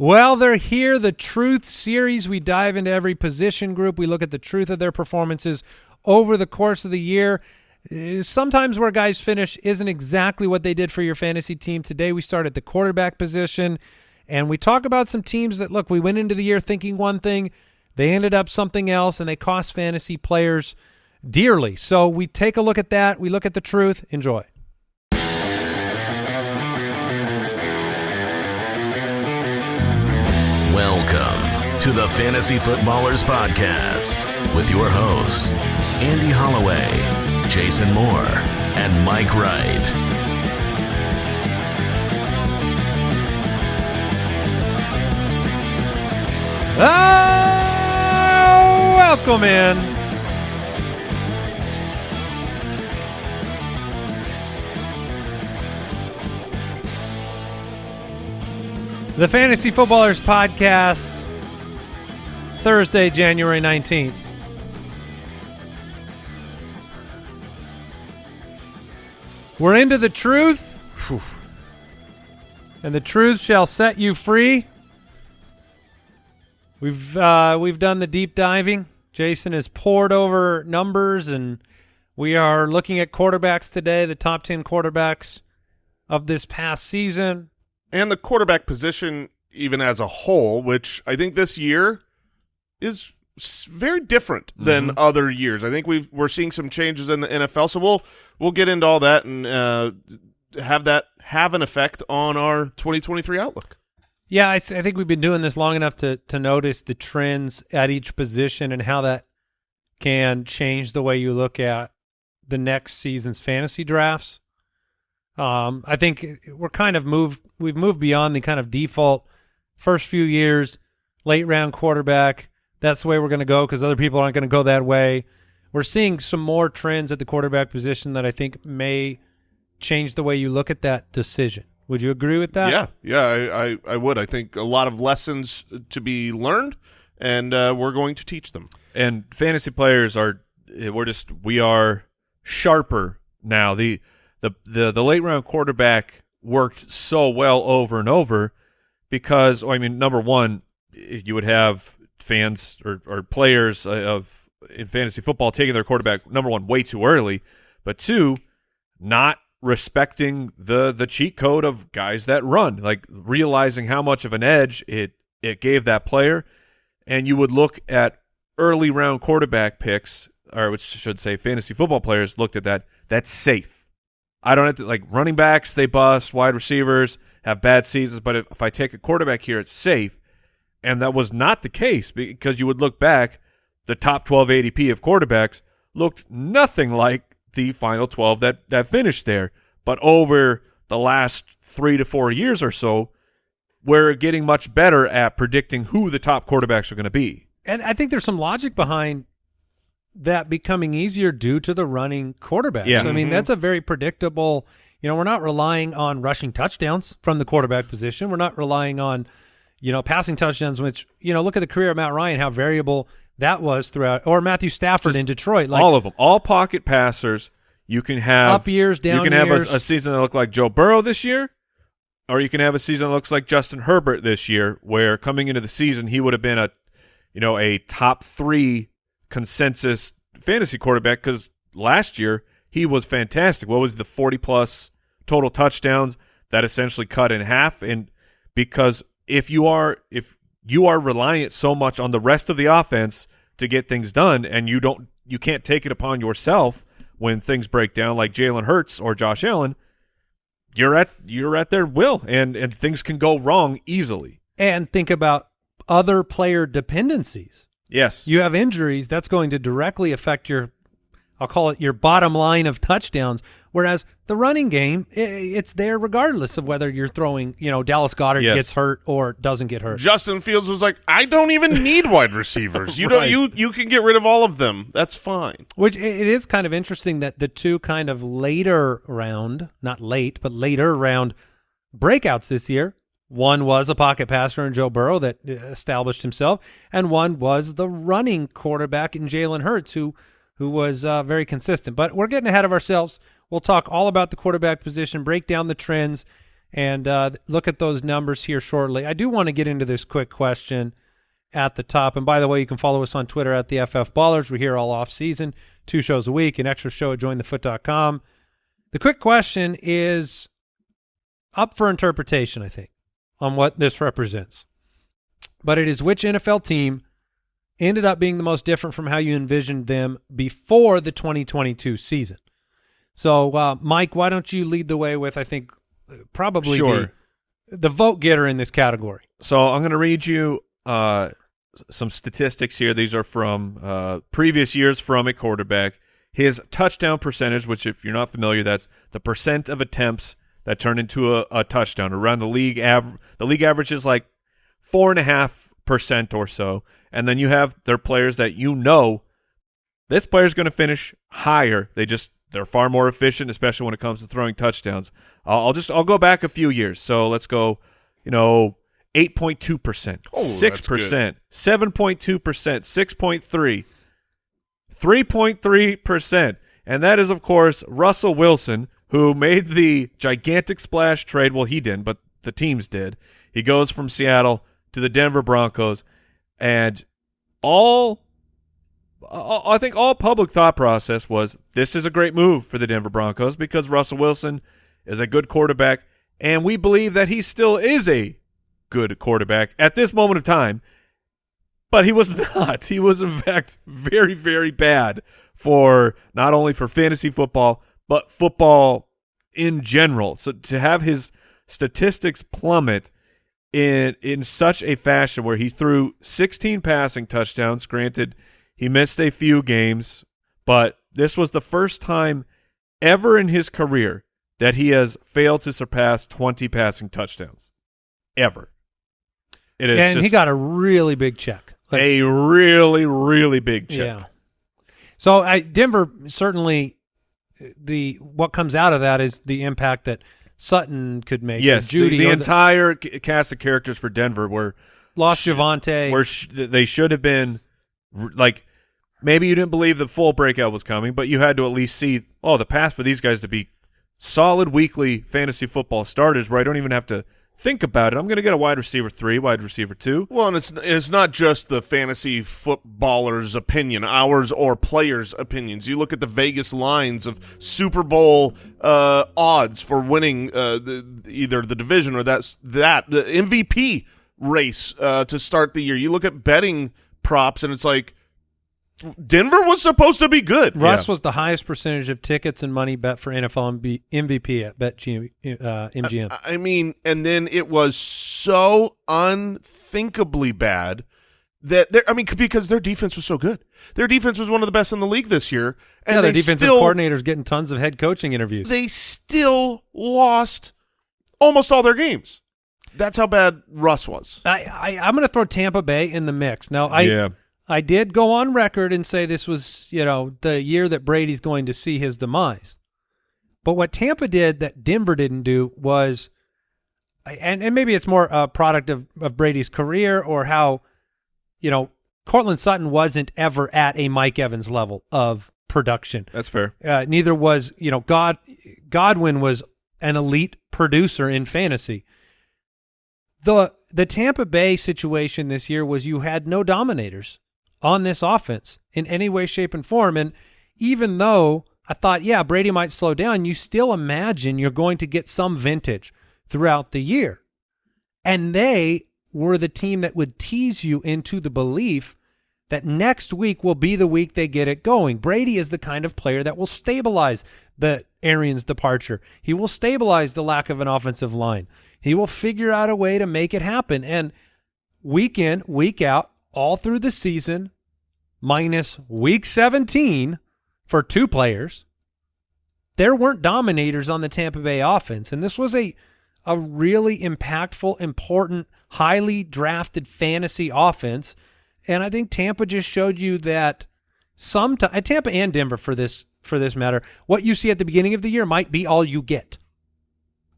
Well, they're here. The Truth Series. We dive into every position group. We look at the truth of their performances over the course of the year. Uh, Sometimes where guys finish isn't exactly what they did for your fantasy team. Today we start at the quarterback position, and we talk about some teams that, look, we went into the year thinking one thing. They ended up something else, and they cost fantasy players dearly. So we take a look at that. We look at the truth. Enjoy. To the Fantasy Footballers Podcast with your hosts, Andy Holloway, Jason Moore, and Mike Wright. Ah, welcome in. The Fantasy Footballers Podcast, Thursday, January 19th. We're into the truth, and the truth shall set you free. We've uh, we've done the deep diving. Jason has poured over numbers, and we are looking at quarterbacks today, the top ten quarterbacks of this past season. and the quarterback position even as a whole, which I think this year is very different than other years. I think we've we're seeing some changes in the NFL, so we'll we'll get into all that and uh, have that have an effect on our 2023 outlook. Yeah, I think we've been doing this long enough to to notice the trends at each position and how that can change the way you look at the next season's fantasy drafts. Um, I think we're kind of moved. We've moved beyond the kind of default first few years, late round quarterback. That's the way we're going to go because other people aren't going to go that way. We're seeing some more trends at the quarterback position that I think may change the way you look at that decision. Would you agree with that? yeah, yeah, I, I I would. I think a lot of lessons to be learned, and uh, we're going to teach them. and fantasy players are eh, we're just we are sharper now. The the the the late round quarterback worked so well over and over because I mean number one you would have fans or, or players uh, of in fantasy football taking their quarterback number one way too early, but two not respecting the the cheat code of guys that run, like realizing how much of an edge it it gave that player, and you would look at early round quarterback picks, or which should say fantasy football players looked at that. That's safe. I don't have to like running backs. They bust. Wide receivers have bad seasons, but if, if I take a quarterback here, it's safe. And that was not the case because you would look back, the top 12 ADP of quarterbacks looked nothing like the final 12 that that finished there. But over the last three to four years or so, we're getting much better at predicting who the top quarterbacks are going to be. And I think there's some logic behind that becoming easier due to the running quarterbacks. Yeah. I mean, mm-hmm. that's a very predictable, you know, we're not relying on rushing touchdowns from the quarterback position. We're not relying on, you know, passing touchdowns, which, you know, look at the career of Matt Ryan, how variable that was throughout, or Matthew Stafford in Detroit. Like, all of them, all pocket passers. You can have Up years, down You can have a, a season that look like Joe Burrow this year, or you can have a season that looks like Justin Herbert this year, where coming into the season he would have been a, you know, a top three consensus fantasy quarterback because last year he was fantastic. What was the forty plus total touchdowns that essentially cut in half? And because if you are if you are reliant so much on the rest of the offense to get things done, and you don't you can't take it upon yourself when things break down like Jalen Hurts or Josh Allen, you're at you're at their will, and and things can go wrong easily. and think about other player dependencies. Yes, You have injuries, that's going to directly affect your, I'll call it your bottom line of touchdowns. Whereas the running game, it's there regardless of whether you're throwing, you know, Dallas Goedert Yes. gets hurt or doesn't get hurt. Justin Fields was like, I don't even need wide receivers. You don't. You you can get rid of all of them. That's fine. Which it is kind of interesting that the two kind of later round, not late, but later round breakouts this year. One was a pocket passer in Joe Burrow that uh, established himself, and one was the running quarterback in Jalen Hurts, who who was uh, very consistent. But we're getting ahead of ourselves. We'll talk all about the quarterback position, break down the trends, and uh, look at those numbers here shortly. I do want to get into this quick question at the top. And by the way, you can follow us on Twitter at the FF Ballers. We're here all off season, two shows a week, an extra show at jointhefoot.com. The quick question is up for interpretation, I think, on what this represents. But it is which NFL team ended up being the most different from how you envisioned them before the 2022 season. So, uh, Mike, why don't you lead the way with, I think, probably Sure. the, the vote getter in this category. So I'm going to read you uh, some statistics here. These are from uh, previous years from a quarterback. His touchdown percentage, which if you're not familiar, that's the percent of attempts that turn into a, a touchdown. Around the league average, the league average is like four and a half percent or so. And then you have their players that you know this player's going to finish higher. They just they're far more efficient, especially when it comes to throwing touchdowns. I'll, I'll just I'll go back a few years. So let's go, you know, eight point two percent, Oh, six percent, seven point two percent, six point three, three point three percent, and that is of course Russell Wilson, who made the gigantic splash trade. Well, he didn't, but the teams did. He goes from Seattle to the Denver Broncos, and all I think all public thought process was this is a great move for the Denver Broncos because Russell Wilson is a good quarterback, and we believe that he still is a good quarterback at this moment of time. But he was not. He was in fact very, very bad for not only for fantasy football but football in general. So to have his statistics plummet in in such a fashion where he threw 16 passing touchdowns, granted he missed a few games, but this was the first time ever in his career that he has failed to surpass 20 passing touchdowns. Ever. It is and he got a really big check. Like, a really, really big check. Yeah. So I Denver certainly the what comes out of that is the impact that Sutton could make. Yes, Jeudy the, the entire cast of characters for Denver were lost Javonte. where sh- they should have been like maybe you didn't believe the full breakout was coming, but you had to at least see oh the path for these guys to be solid weekly fantasy football starters where I don't even have to think about it. I'm going to get a wide receiver 3, wide receiver 2. Well, and it's it's not just the fantasy footballer's opinion, ours or players' opinions. You look at the Vegas lines of Super Bowl uh, odds for winning uh, the, either the division or that's that the MVP race uh, to start the year. You look at betting props, and it's like Denver was supposed to be good. Russ Yeah. was the highest percentage of tickets and money bet for NFL MB, MVP at BetG, uh, MGM. I mean, and then it was so unthinkably bad that they're, I mean, because their defense was so good. Their defense was one of the best in the league this year, and yeah, the they defensive still coordinator's getting tons of head coaching interviews. they still lost almost all their games. That's how bad Russ was. I, I I'm going to throw Tampa Bay in the mix. Now I yeah. I did go on record and say this was, you know, the year that Brady's going to see his demise. But what Tampa did that Denver didn't do was, and, and maybe it's more a product of, of Brady's career or how, you know, Courtland Sutton wasn't ever at a Mike Evans level of production. That's fair. Uh, neither was, you know, God Godwin was an elite producer in fantasy. The the Tampa Bay situation this year was you had no dominators on this offense in any way, shape, and form. And even though I thought, yeah, Brady might slow down, you still imagine you're going to get some vintage throughout the year. And they were the team that would tease you into the belief that next week will be the week they get it going. Brady is the kind of player that will stabilize the Arians departure. He will stabilize the lack of an offensive line. He will figure out a way to make it happen. And week in, week out, all through the season, minus week 17 for two players, there weren't dominators on the Tampa Bay offense. And this was a a really impactful, important, highly drafted fantasy offense. And I think Tampa just showed you that sometimes uh, Tampa and Denver for this for this matter, what you see at the beginning of the year might be all you get.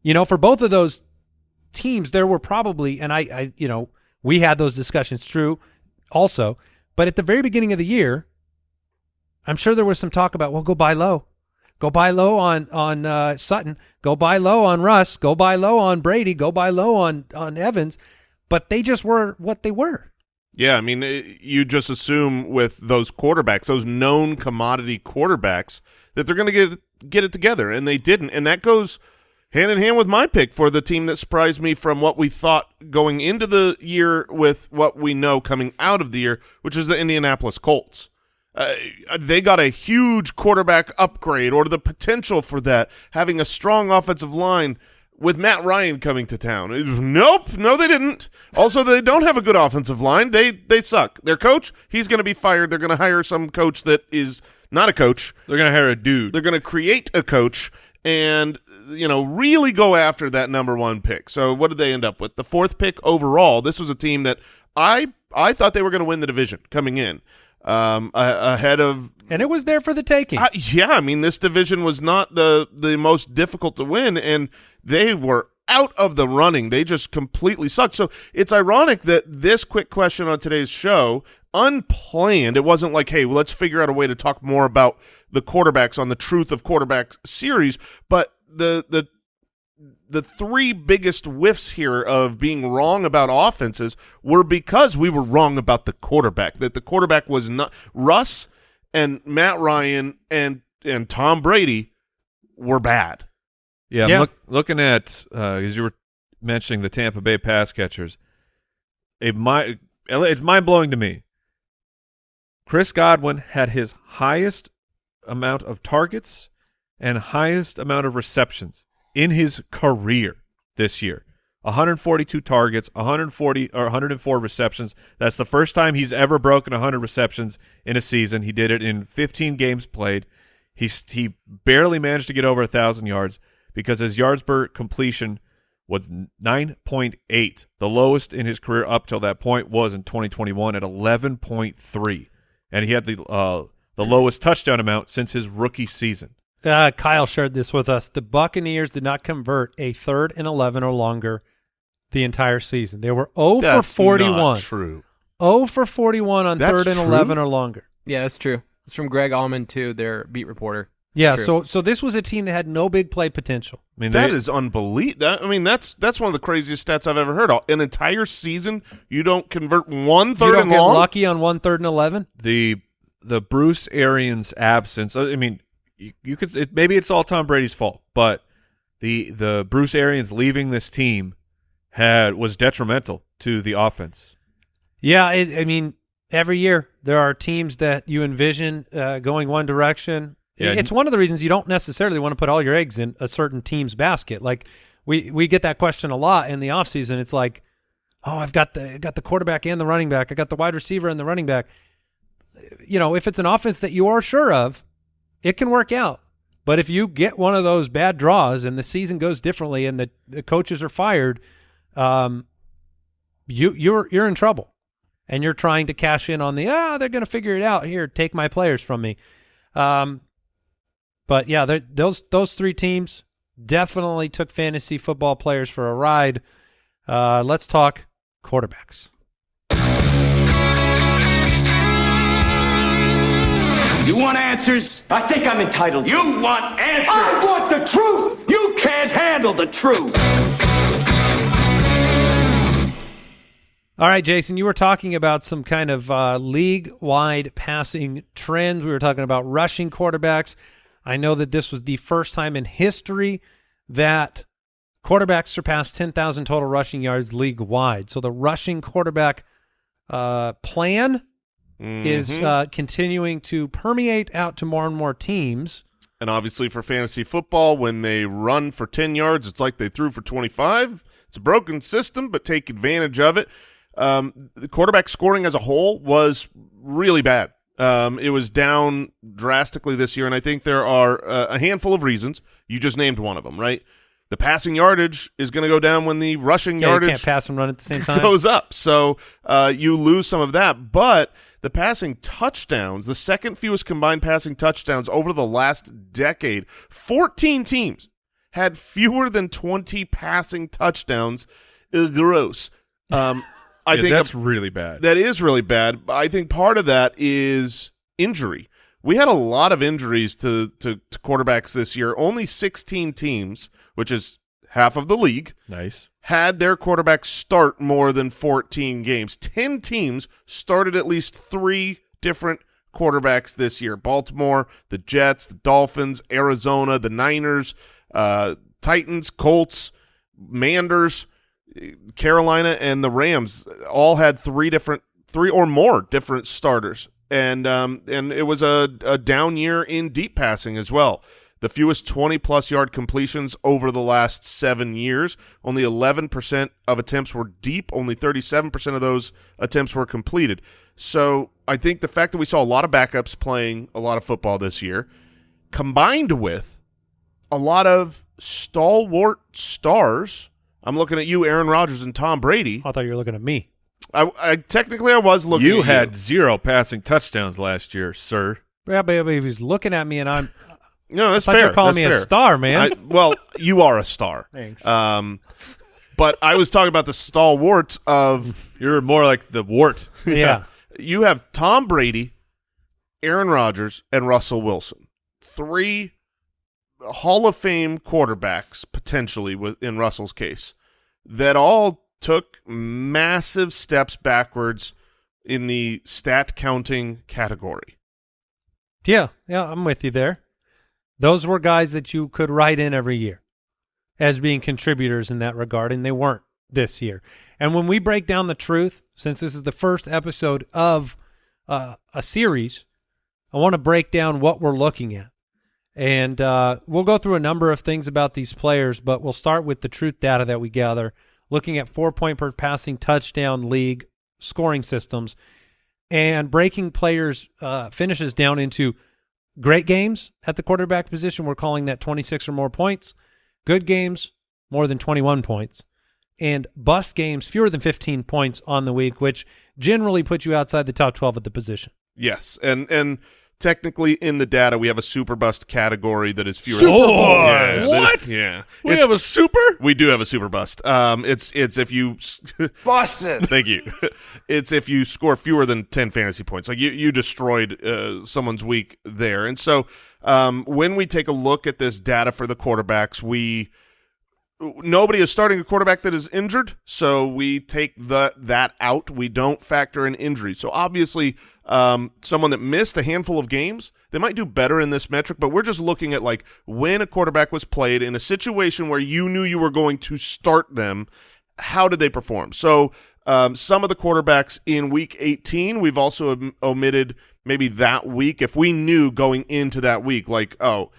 You know, for both of those teams, there were probably, and I, I you know, we had those discussions true also, but at the very beginning of the year, I'm sure there was some talk about, well, go buy low. Go buy low on on uh, Sutton. Go buy low on Russ. Go buy low on Brady. Go buy low on on Evans. But they just were what they were. Yeah, I mean, it, you just assume with those quarterbacks, those known commodity quarterbacks, that they're going to get get it together, and they didn't. And that goes hand in hand with my pick for the team that surprised me from what we thought going into the year with what we know coming out of the year, which is the Indianapolis Colts. Uh, they got a huge quarterback upgrade or the potential for that, having a strong offensive line with Matt Ryan coming to town. Nope, no, they didn't. Also, they don't have a good offensive line. They they suck. Their coach, he's going to be fired. They're going to hire some coach that is not a coach. They're going to hire a dude. They're going to create a coach and you know really go after that number one pick. So what did they end up with? The fourth pick overall. This was a team that I I thought they were going to win the division coming in um, ahead of and it was there for the taking. Uh, yeah, I mean this division was not the the most difficult to win, and they were out of the running. They just completely sucked. So it's ironic that this quick question on today's show, unplanned, it wasn't like, hey, well, let's figure out a way to talk more about the quarterbacks on the Truth of Quarterbacks series, but the the the three biggest whiffs here of being wrong about offenses were because we were wrong about the quarterback. That the quarterback was not Russ and Matt Ryan and and Tom Brady were bad. Yeah, yeah. Look, looking at uh, as you were mentioning the Tampa Bay pass catchers, it might it's mind blowing to me. Chris Godwin had his highest amount of targets and highest amount of receptions in his career this year. 142 targets, 140 or 104 receptions. That's the first time he's ever broken 100 receptions in a season. He did it in 15 games played. He he barely managed to get over thousand yards because his yards per completion was 9.8. The lowest in his career up till that point was in 2021 at 11.3, and he had the uh, the lowest touchdown amount since his rookie season. Uh, Kyle shared this with us. The Buccaneers did not convert a third and 11 or longer the entire season. They were 0 that's for 41. true. 0 for 41 on that's third and true? 11 or longer. Yeah, that's true. It's from Greg Auman, too, their beat reporter. Yeah, True. so so this was a team that had no big play potential. I mean, That they, is unbelievable. That, I mean, that's that's one of the craziest stats I've ever heard. An entire season, you don't convert one you don't and get long. lucky on one third and 11. the the Bruce Arians absence. I mean, you, you could it, maybe it's all Tom Brady's fault, but the the Bruce Arians leaving this team had was detrimental to the offense. Yeah, it, I mean, every year there are teams that you envision uh, going one direction. Yeah, it's one of the reasons you don't necessarily want to put all your eggs in a certain team's basket. Like we we get that question a lot in the offseason. It's like, oh, I've got the got the quarterback and the running back. I got the wide receiver and the running back. You know, if it's an offense that you are sure of, it can work out. But if you get one of those bad draws and the season goes differently and the, the coaches are fired, um, you you're you're in trouble. And you're trying to cash in on the ah they're going to figure it out. Here take my players from me. Um but yeah those those three teams definitely took fantasy football players for a ride. Uh let's talk quarterbacks You want answers? I think I'm entitled. You want answers? I want the truth. You can't handle the truth. all right jason you were talking about some kind of uh league-wide passing trends we were talking about rushing quarterbacks i know that this was the first time in history that quarterbacks surpassed 10,000 total rushing yards league wide. So the rushing quarterback uh, plan is Mhm. uh, continuing to permeate out to more and more teams. And obviously for fantasy football, when they run for 10 yards, it's like they threw for 25. It's a broken system, but take advantage of it. Um, the quarterback scoring as a whole was really bad. Um, it was down drastically this year, and I think there are uh, a handful of reasons. You just named one of them, right? The passing yardage is going to go down when the rushing Yeah, yardage can't pass and run at the same time. goes up. So uh, you lose some of that. But the passing touchdowns, the second fewest combined passing touchdowns over the last decade, 14 teams had fewer than 20 passing touchdowns. Gross. Um, I Yeah, think that's really bad. that is really bad. I think part of that is injury. we had a lot of injuries to, to, to quarterbacks this year. Only 16 teams, which is half of the league, Nice. had their quarterback start more than 14 games. 10 teams started at least three different quarterbacks this year. Baltimore, the Jets, the Dolphins, Arizona, the Niners, uh, Titans, Colts, Manders, Carolina, and the Rams all had three different, three or more different starters. And um, and it was a, a down year in deep passing as well. The fewest 20 plus yard completions over the last seven years. Only 11% of attempts were deep. Only 37% of those attempts were completed. So I think the fact that we saw a lot of backups playing a lot of football this year, combined with a lot of stalwart stars. I'm looking at you, Aaron Rodgers and Tom Brady. I thought you were looking at me. I, I technically I was looking. You at had zero passing touchdowns last year, sir. Yeah, but if he's looking at me and I'm no. That's I thought you fair. calling That's me a star, man. I, well, you are a star. Thanks. Um, but I was talking about the stalwart of You're more like the wart. yeah. you have Tom Brady, Aaron Rodgers, and Russell Wilson. Three Hall of Fame quarterbacks, potentially, with, in Russell's case, that all took massive steps backwards in the stat counting category. Yeah, yeah, I'm with you there. Those were guys that you could write in every year as being contributors in that regard, and they weren't this year. And when we break down the truth, since this is the first episode of uh, a series, I want to break down what we're looking at. And uh, we'll go through a number of things about these players, but we'll start with the truth data that we gather, looking at four point per passing touchdown league scoring systems and breaking players' uh, finishes down into great games at the quarterback position. We're calling that 26 or more points. Good games, more than 21 points. And bust games, fewer than 15 points on the week, which generally puts you outside the top 12 at the position. Yes, and and technically in the data we have a super bust category that is fewer. Super yeah, bust? that- What? yeah, We It's- have a super? we do have a super bust. Um, it's it's if you Busted. Thank you. It's if you score fewer than 10 fantasy points. Like you, you destroyed uh, someone's week there. And so um, when we take a look at this data for the quarterbacks, we nobody is starting a quarterback that is injured, so we take the that out. We don't factor in injury. So obviously, um, someone that missed a handful of games, they might do better in this metric. But we're just looking at like when a quarterback was played in a situation where you knew you were going to start them. How did they perform? So um, some of the quarterbacks in Week 18, we've also omitted maybe that week if we knew going into that week, like oh,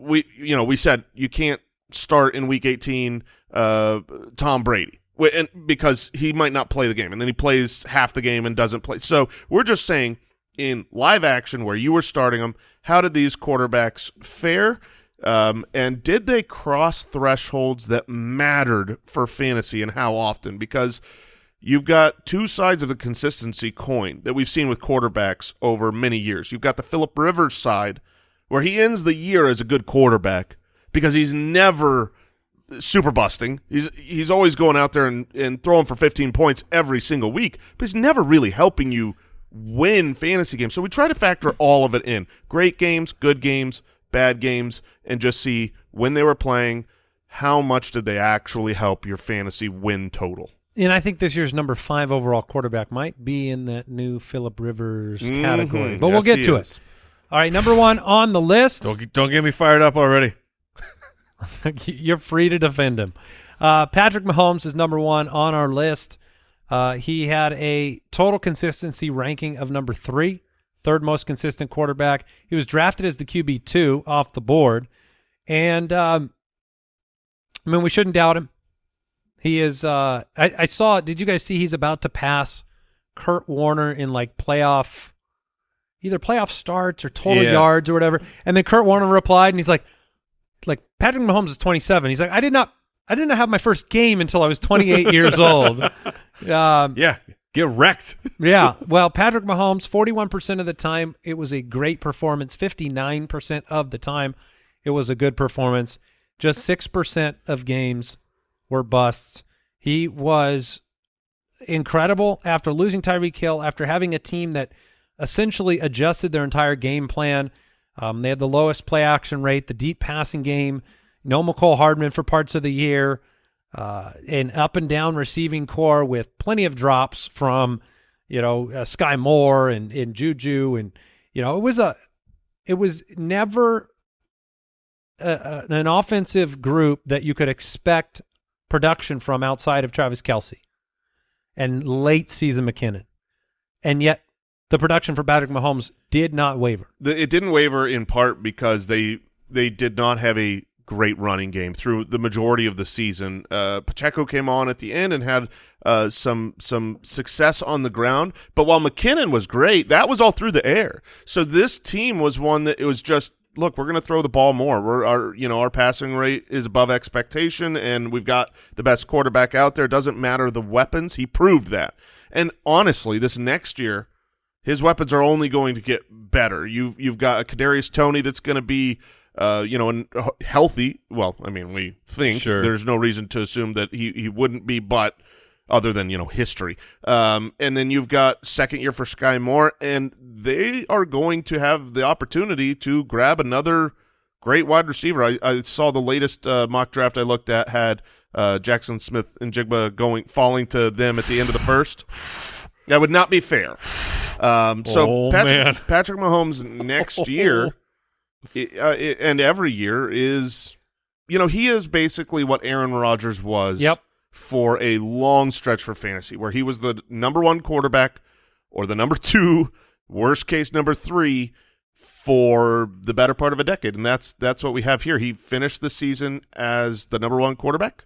we you know we said you can't start in week 18 uh Tom Brady. And because he might not play the game and then he plays half the game and doesn't play. So we're just saying in live action where you were starting them how did these quarterbacks fare? Um, and did they cross thresholds that mattered for fantasy and how often? Because you've got two sides of the consistency coin that we've seen with quarterbacks over many years. You've got the Philip Rivers side where he ends the year as a good quarterback because he's never super busting. He's he's always going out there and, and throwing for 15 points every single week, but he's never really helping you win fantasy games. So we try to factor all of it in. Great games, good games, bad games, and just see when they were playing, how much did they actually help your fantasy win total. And I think this year's number five overall quarterback might be in that new Philip Rivers category, Mhm. but we'll get to is. it. All right, number one on the list. Don't, don't get me fired up already. You're free to defend him. Uh, Patrick Mahomes is number one on our list. Uh, he had a total consistency ranking of number three, third most consistent quarterback. He was drafted as the QB two off the board, and um, I mean we shouldn't doubt him. He is. Uh, I, I saw. Did you guys see he's about to pass Kurt Warner in like playoff, either playoff starts or total Yeah. yards or whatever? And then Kurt Warner replied, and he's like, like Patrick Mahomes is 27. He's like, I did not, I did not have my first game until I was 28 years old. Um, Yeah, get wrecked. yeah. Well, Patrick Mahomes, 41% of the time, it was a great performance. 59% of the time, it was a good performance. Just 6% of games were busts. He was incredible after losing Tyreek Hill, after having a team that essentially adjusted their entire game plan. Um, they had the lowest play action rate, the deep passing game, no Mecole Hardman for parts of the year, uh, an up and down receiving core with plenty of drops from, you know, uh, Sky Moore and, and Juju. And, you know, it was a, it was never a, a, an offensive group that you could expect production from outside of Travis Kelce and late season McKinnon. And yet the production for Patrick Mahomes did not waver. The, it didn't waver in part because they they did not have a great running game through the majority of the season. Uh, Pacheco came on at the end and had uh, some some success on the ground, but while McKinnon was great, that was all through the air. So this team was one that it was just look, we're going to throw the ball more. We're our you know our passing rate is above expectation, and we've got the best quarterback out there. Doesn't matter the weapons. He proved that. And honestly, this next year, his weapons are only going to get better. You've you've got a Kadarius Toney that's going to be. Uh, you know, and healthy. Well, I mean, we think Sure. there's no reason to assume that he, he wouldn't be, but other than you know history. Um, and then you've got second year for Sky Moore, and they are going to have the opportunity to grab another great wide receiver. I, I saw the latest uh, mock draft I looked at had uh, Jaxon Smith-Njigba going falling to them at the end of the first. That would not be fair. Um, so Oh, Patrick, man. Patrick Mahomes next year uh, and every year is, you know, he is basically what Aaron Rodgers was Yep. for a long stretch for fantasy, where he was the number one quarterback or the number two, worst case number three for the better part of a decade, and that's that's what we have here. He finished the season as the number one quarterback.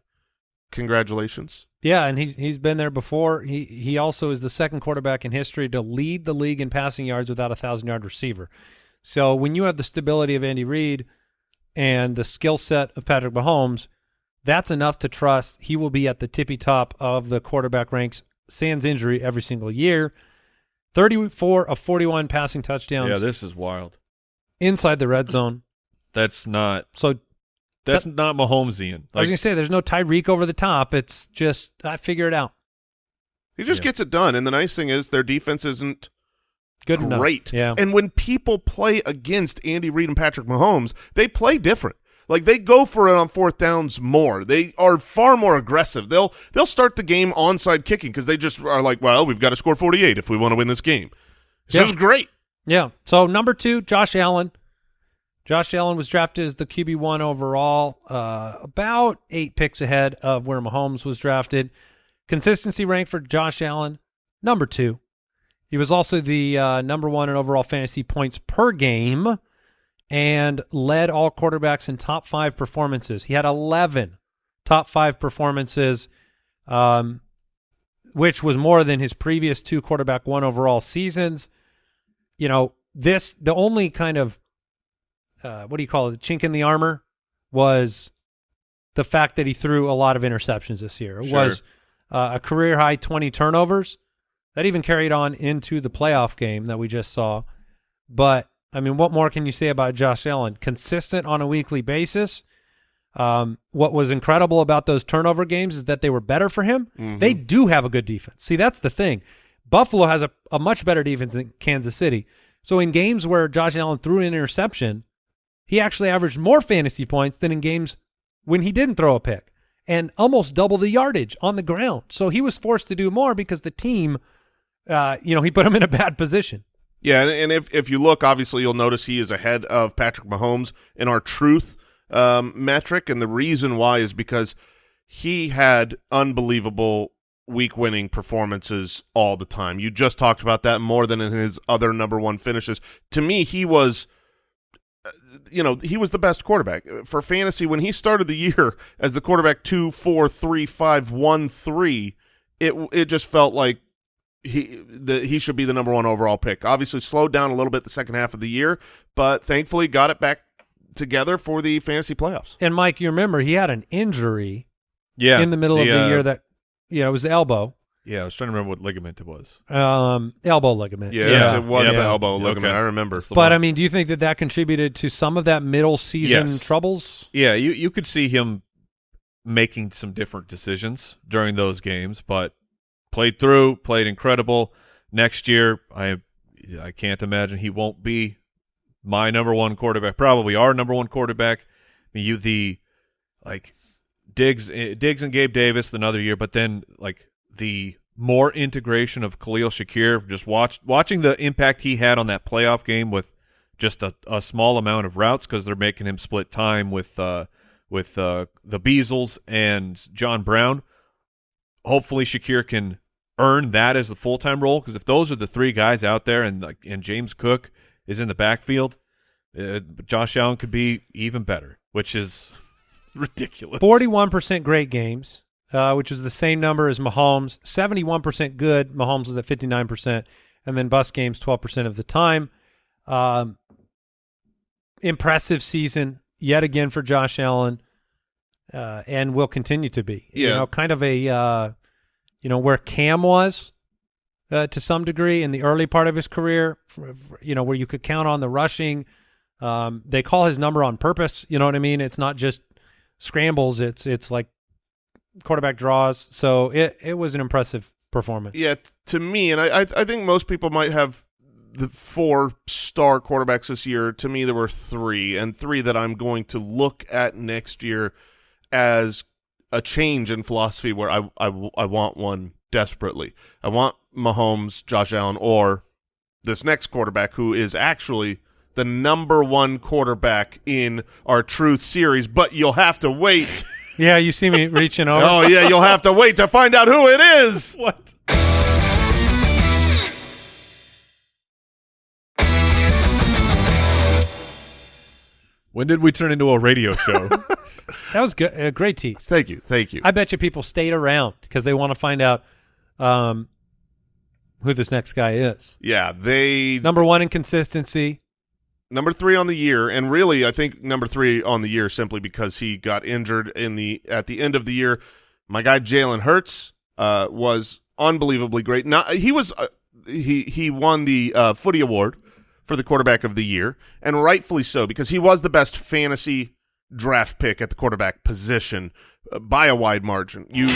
Congratulations. Yeah, and he's he's been there before. He he also is the second quarterback in history to lead the league in passing yards without a thousand yard receiver. So when you have the stability of Andy Reid and the skill set of Patrick Mahomes, that's enough to trust he will be at the tippy top of the quarterback ranks sans injury every single year. Thirty four of forty one passing touchdowns Yeah, this is wild. inside the red zone. That's not So that's not Mahomesian. I was gonna say there's no Tyreek over the top. It's just I figure it out. He just Yeah. gets it done, and the nice thing is their defense isn't Good enough. great. Yeah. And when people play against Andy Reid and Patrick Mahomes, they play different. Like they go for it on fourth downs more. They are far more aggressive. They'll they'll start the game onside kicking because they just are like, well, we've got to score 48 if we want to win this game. This Yeah. just great. Yeah. So number two, Josh Allen. Josh Allen was drafted as the QB one overall, uh, about eight picks ahead of where Mahomes was drafted. Consistency ranked for Josh Allen, number two. He was also the uh, number one in overall fantasy points per game and led all quarterbacks in top five performances. He had 11 top five performances, um, which was more than his previous two quarterback one overall seasons you know, this the only kind of uh, what do you call it? The chink in the armor was the fact that he threw a lot of interceptions this year. It Sure. was uh, a career high twenty turnovers that even carried on into the playoff game that we just saw. But I mean, what more can you say about Josh Allen? Consistent on a weekly basis. Um, what was incredible about those turnover games is that they were better for him. They do have a good defense. See, that's the thing. Buffalo has a, a much better defense than Kansas City. So in games where Josh Allen threw an interception, he actually averaged more fantasy points than in games when he didn't throw a pick and almost double the yardage on the ground. So he was forced to do more because the team, uh, you know, he put him in a bad position. Yeah, and, if if you look, obviously you'll notice he is ahead of Patrick Mahomes in our truth um, metric, and the reason why is because he had unbelievable week-winning performances all the time. You just talked about that more than in his other number one finishes. To me, he was. Uh, You know, he was the best quarterback for fantasy when he started the year as the quarterback two, four, three, five, one, three. It it just felt like he the he should be the number one overall pick. Obviously, slowed down a little bit the second half of the year, but thankfully got it back together for the fantasy playoffs. And Mike, you remember he had an injury yeah, in the middle of the uh, year that, you know, it was the elbow, Yeah, I was trying to remember what ligament it was. um, elbow ligament. Yes, Yeah. it was Yeah. the elbow Yeah, ligament. okay. I remember. But one. I mean, do you think that that contributed to some of that middle season Yes. troubles? Yeah, you you could see him making some different decisions during those games, but played through, played incredible. Next year, I I can't imagine he won't be my number one quarterback. Probably our number one quarterback. I mean, you the like Diggs, eh, Diggs and Gabe Davis another year, but then like the more integration of Khalil Shakir. Just watch watching the impact he had on that playoff game with just a, a small amount of routes because they're making him split time with uh, with uh, the Beasleys and John Brown. Hopefully, Shakir can earn that as the full time role because if those are the three guys out there and and James Cook is in the backfield, uh, Josh Allen could be even better, which is ridiculous. Forty-one percent great games, uh, which is the same number as Mahomes. Seventy-one percent good. Mahomes was at fifty-nine percent, and then bus games twelve percent of the time. Um, impressive season yet again for Josh Allen, uh, and will continue to be. You Yeah. know, kind of a uh, you know where Cam was uh, to some degree in the early part of his career. For, for- you know where you could count on the rushing. Um, they call his number on purpose. You know what I mean? It's not just scrambles. It's it's like quarterback draws. So it it was an impressive performance. Yeah, to me, and I, I, think most people might have the four star quarterbacks this year. To me, there were three, and three that I'm going to look at next year as a change in philosophy. Where I, I, I want one desperately. I want Mahomes, Josh Allen, or this next quarterback who is actually the number one quarterback in our Truth series. But you'll have to wait. Yeah, you see me reaching over. oh yeah, you'll have to wait to find out who it is. what? When did we turn into a radio show? That was good. A great tease. Thank you, thank you. I bet you people stayed around because they want to find out um, who this next guy is. Yeah, they Number one in consistency. Number three on the year, and really, I think number three on the year simply because he got injured in the at the end of the year. My guy Jalen Hurts uh, was unbelievably great. Not he was uh, he he won the uh, Footy Award for the quarterback of the year, and rightfully so because he was the best fantasy draft pick at the quarterback position uh, by a wide margin. You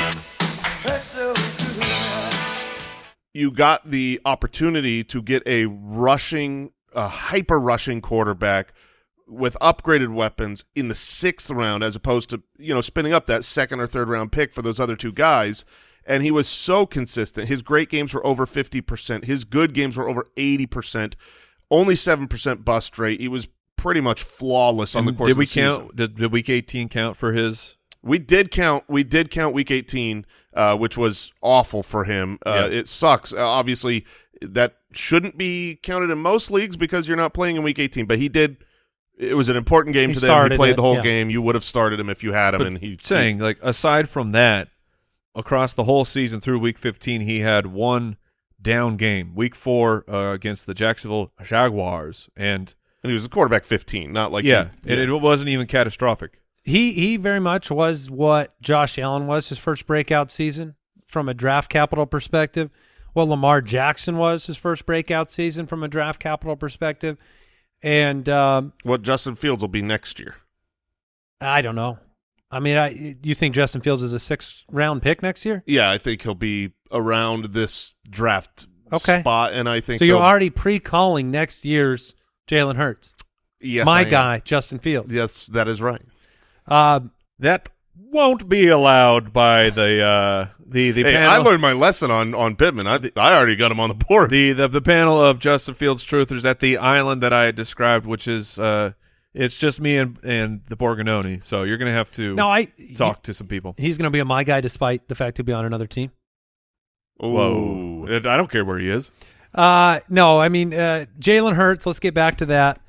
you got the opportunity to get a rushing, a hyper rushing quarterback with upgraded weapons in the sixth round, as opposed to you know spinning up that second or third round pick for those other two guys. And he was so consistent. His great games were over fifty percent. His good games were over eighty percent. Only seven percent bust rate. He was pretty much flawless on the course did of we count? Did, did week eighteen count for his? We did count. We did count week 18, uh, which was awful for him. Uh, Yeah. It sucks. Uh, obviously, that shouldn't be counted in most leagues because you're not playing in week 18. But he did. It was an important game He to them. He played it, the whole yeah. game. You would have started him if you had him, But and he saying like aside from that, across the whole season through week fifteen, he had one down game. Week four uh, against the Jacksonville Jaguars, and and he was a quarterback 15, not like yeah, he- and it wasn't even catastrophic. He he very much was what Josh Allen was his first breakout season from a draft capital perspective. What Lamar Jackson was his first breakout season from a draft capital perspective, and um, what Justin Fields will be next year. I don't know. I mean, I do you think Justin Fields is a sixth round pick next year? Yeah, I think he'll be around this draft Okay. spot, and I think So you're already pre-calling next year's Jalen Hurts, yes, my guy, Justin Fields. Yes, that is right. Uh, That won't be allowed by the uh, the the Hey, panel. I learned my lesson on on Pittman. I I already got him on the board. the, the the panel of Justin Fields truthers at the island that I had described, which is uh, it's just me and and the Borgononi. So you're gonna have to no, I talk to some people. He's going to be a my guy, despite the fact he'll be on another team. Ooh. Whoa! I don't care where he is. Uh, no, I mean uh, Jalen Hurts. Let's get back to that.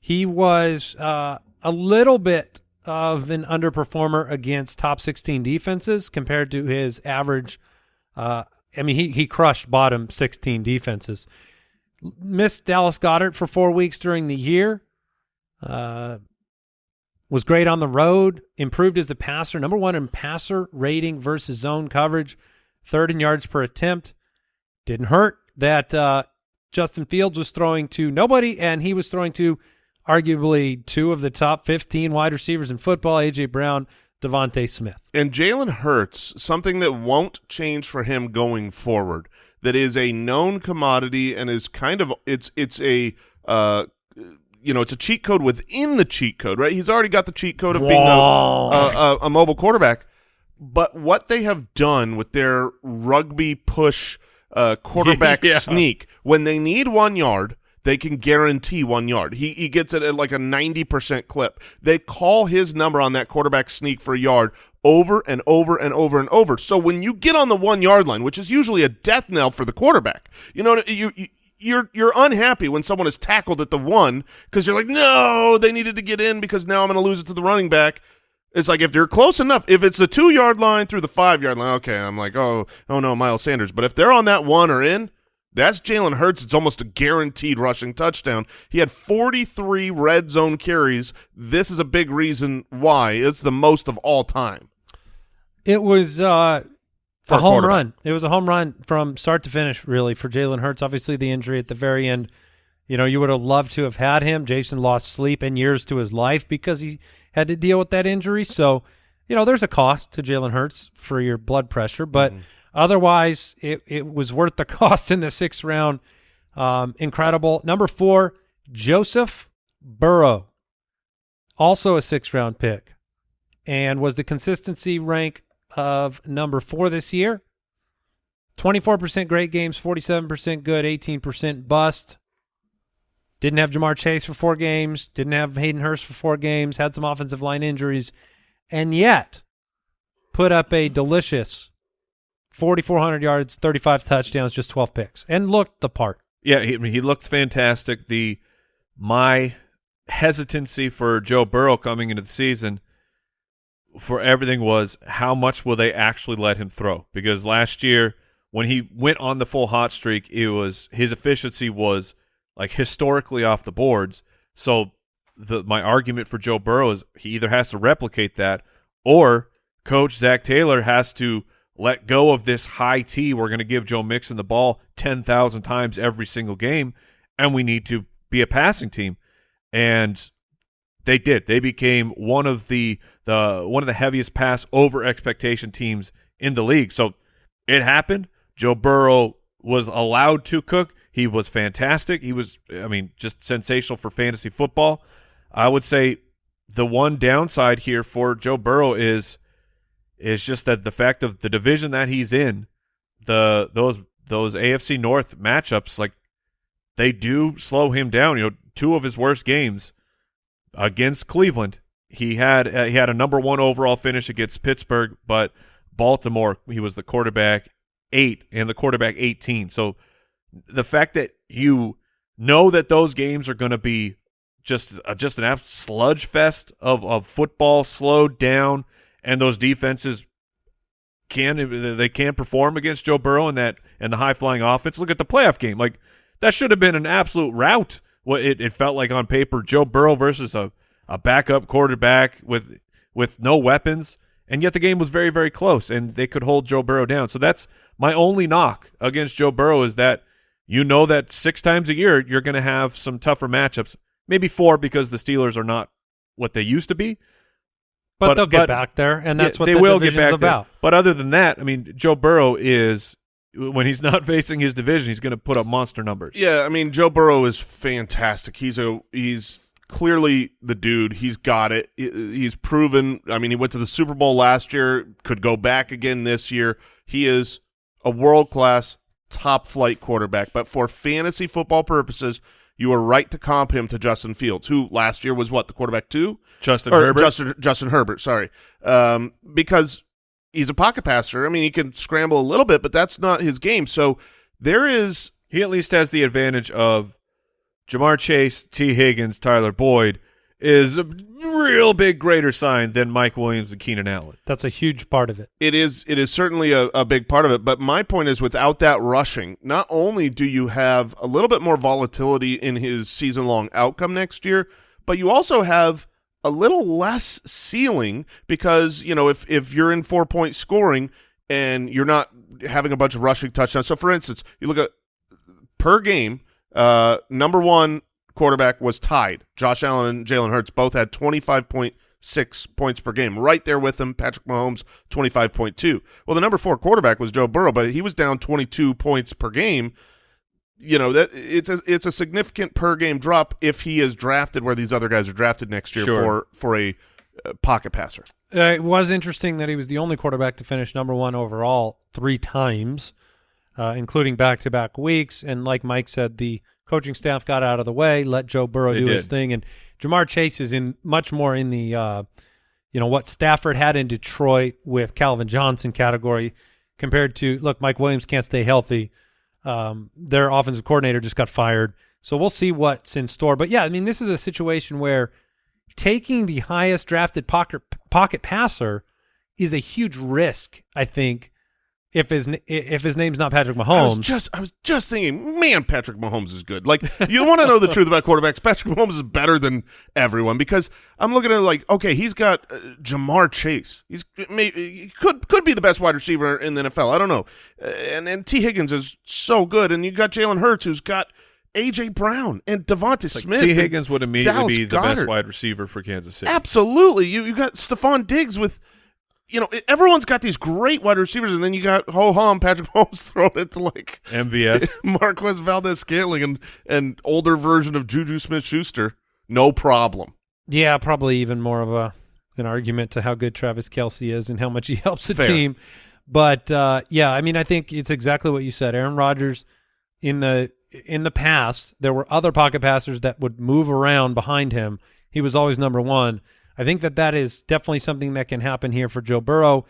He was uh, a little bit of an underperformer against top 16 defenses compared to his average. Uh, I mean, he he crushed bottom 16 defenses. Missed Dallas Goedert for four weeks during the year. Uh, was great on the road. Improved as a passer. Number one in passer rating versus zone coverage. Third in yards per attempt didn't hurt that uh, Justin Fields was throwing to nobody, and he was throwing to arguably two of the top 15 wide receivers in football, A.J. Brown, DeVonta Smith. And Jalen Hurts, something that won't change for him going forward. that is a known commodity and is kind of it's it's a uh, you know it's a cheat code within the cheat code, right? He's already got the cheat code of being a, a, a, a mobile quarterback, but what they have done with their rugby push uh, quarterback Yeah. sneak when they need one yard. They can guarantee one yard. He he gets it at like a ninety percent clip. They call his number on that quarterback sneak for a yard over and over and over and over. So when you get on the one yard line, which is usually a death knell for the quarterback, you know you. you you're you're unhappy when someone is tackled at the one because you're like, no, they needed to get in because now I'm going to lose it to the running back. It's like if they're close enough, if it's the two yard line through the five yard line, okay, I'm like, oh, oh no, Miles Sanders. But if they're on that one or in, that's Jalen Hurts. It's almost a guaranteed rushing touchdown. He had 43 red zone carries. This is a big reason why it's the most of all time. It was uh, a home run. It was a home run from start to finish, really, for Jalen Hurts. Obviously, the injury at the very end. You know, you would have loved to have had him. Jason lost sleep and years to his life because he had to deal with that injury. So, you know, there's a cost to Jalen Hurts for your blood pressure, but Mm-hmm. Otherwise, it, it was worth the cost in the sixth round. Um, incredible. Number four, Joseph Burrow, also a sixth round pick, and was the consistency rank of number four this year. 24% great games, 47% good, 18% bust. Didn't have Ja'Marr Chase for four games, didn't have Hayden Hurst for four games, had some offensive line injuries, and yet put up a delicious 4,400 yards, 35 touchdowns, just 12 picks, and looked the part. Yeah, he, he looked fantastic. The my hesitancy for Joe Burrow coming into the season for everything was how much will they actually let him throw? Because last year when he went on the full hot streak, it was his efficiency was like historically off the boards. So the my argument for Joe Burrow is he either has to replicate that or coach Zac Taylor has to let go of this high T. We're going to give Joe Mixon the ball 10,000 times every single game, and we need to be a passing team. And they did. They became one of the the one of the heaviest pass over expectation teams in the league. So it happened. Joe Burrow was allowed to cook. He was fantastic. He was, I mean, just sensational for fantasy football. I would say the one downside here for Joe Burrow is is just that the fact of the division that he's in, the those those AFC North matchups, like they do slow him down. You know, two of his worst games against Cleveland, he had uh, he had a number one overall finish against Pittsburgh, but Baltimore, he was the quarterback eight and the quarterback eighteen. So the fact that you know that those games are going to be just uh, just an absolute sludge fest of of football slowed down, and those defenses can they can perform against Joe Burrow and that and the high flying offense. Look at the playoff game, like that should have been an absolute rout. What it, it felt like on paper, Joe Burrow versus a a backup quarterback with with no weapons, and yet the game was very very close, and they could hold Joe Burrow down. So that's my only knock against Joe Burrow is that you know that six times a year you're going to have some tougher matchups, maybe four because the Steelers are not what they used to be. But, But- they'll get but- back there, and that's Yeah, what they the will get division's back there. about. But other than that, I mean, Joe Burrow is when he's not facing his division, he's going to put up monster numbers. Yeah, I mean Joe Burrow is fantastic. He's a he's clearly the dude. He's got it. He's proven. I mean, he went to the Super Bowl last year. Could go back again this year. He is a world class, top flight quarterback. But for fantasy football purposes, you are right to comp him to Justin Fields, who last year was what the quarterback two Justin or Herbert. Justin Justin Herbert. Sorry, um, because he's a pocket passer. I mean, he can scramble a little bit, but that's not his game. So there is he at least has the advantage of Ja'Marr Chase, Tee Higgins, Tyler Boyd is a real big greater sign than Mike Williams and Keenan Allen. That's a huge part of it. It is it is certainly a, a big part of it, but my point is without that rushing, not only do you have a little bit more volatility in his season long outcome next year, but you also have a little less ceiling because, you know, if if you're in four point scoring and you're not having a bunch of rushing touchdowns. So for instance, you look at per game, uh number one quarterback was tied. Josh Allen and Jalen Hurts both had twenty five point six points per game. Right there with him, Patrick Mahomes, 25.2. Well, the number four quarterback was Joe Burrow, but he was down 22 points per game. You know that it's a it's a significant per game drop if he is drafted where these other guys are drafted next year Sure. for for a uh, pocket passer. Uh, it was interesting that he was the only quarterback to finish number one overall three times, uh, including back-to-back weeks. And like Mike said, the coaching staff got out of the way, let Joe Burrow They do his thing, and Ja'Marr Chase is in much more in the, uh, you know, what Stafford had in Detroit with Calvin Johnson category compared to look, Mike Williams can't stay healthy. Um, their offensive coordinator just got fired, so we'll see what's in store. But yeah, I mean, this is a situation where taking the highest drafted pocket pocket passer is a huge risk. I think if his if his name's not Patrick I was Mahomes, just I was just thinking, man, Patrick Mahomes is good. Like you want to know the truth about quarterbacks, Patrick Mahomes is better than everyone because I'm looking at it like, okay, he's got uh, Ja'Marr Chase. He's maybe he could could be the best wide receiver in the NFL. I don't know. Uh, and and Tee Higgins is so good, and you got Jalen Hurts who's got AJ Brown and Devonta Like, Smith. Tee Higgins would immediately Dallas be the best wide receiver for Kansas City. Absolutely. You you got Stefon Diggs with you know, everyone's got these great wide receivers, and then you got ho hum Patrick Mahomes throwing it to like MVS. Marquez Valdes-Scantling and and older version of Juju Smith Schuster. No problem. yeah, probably even more of a an argument to how good Travis Kelce is and how much he helps the Fair. team. But uh, yeah, I mean, I think it's exactly what you said. Aaron Rodgers in the in the past, there were other pocket passers that would move around behind him. He was always number one. I think that that is definitely something that can happen here for Joe Burrow.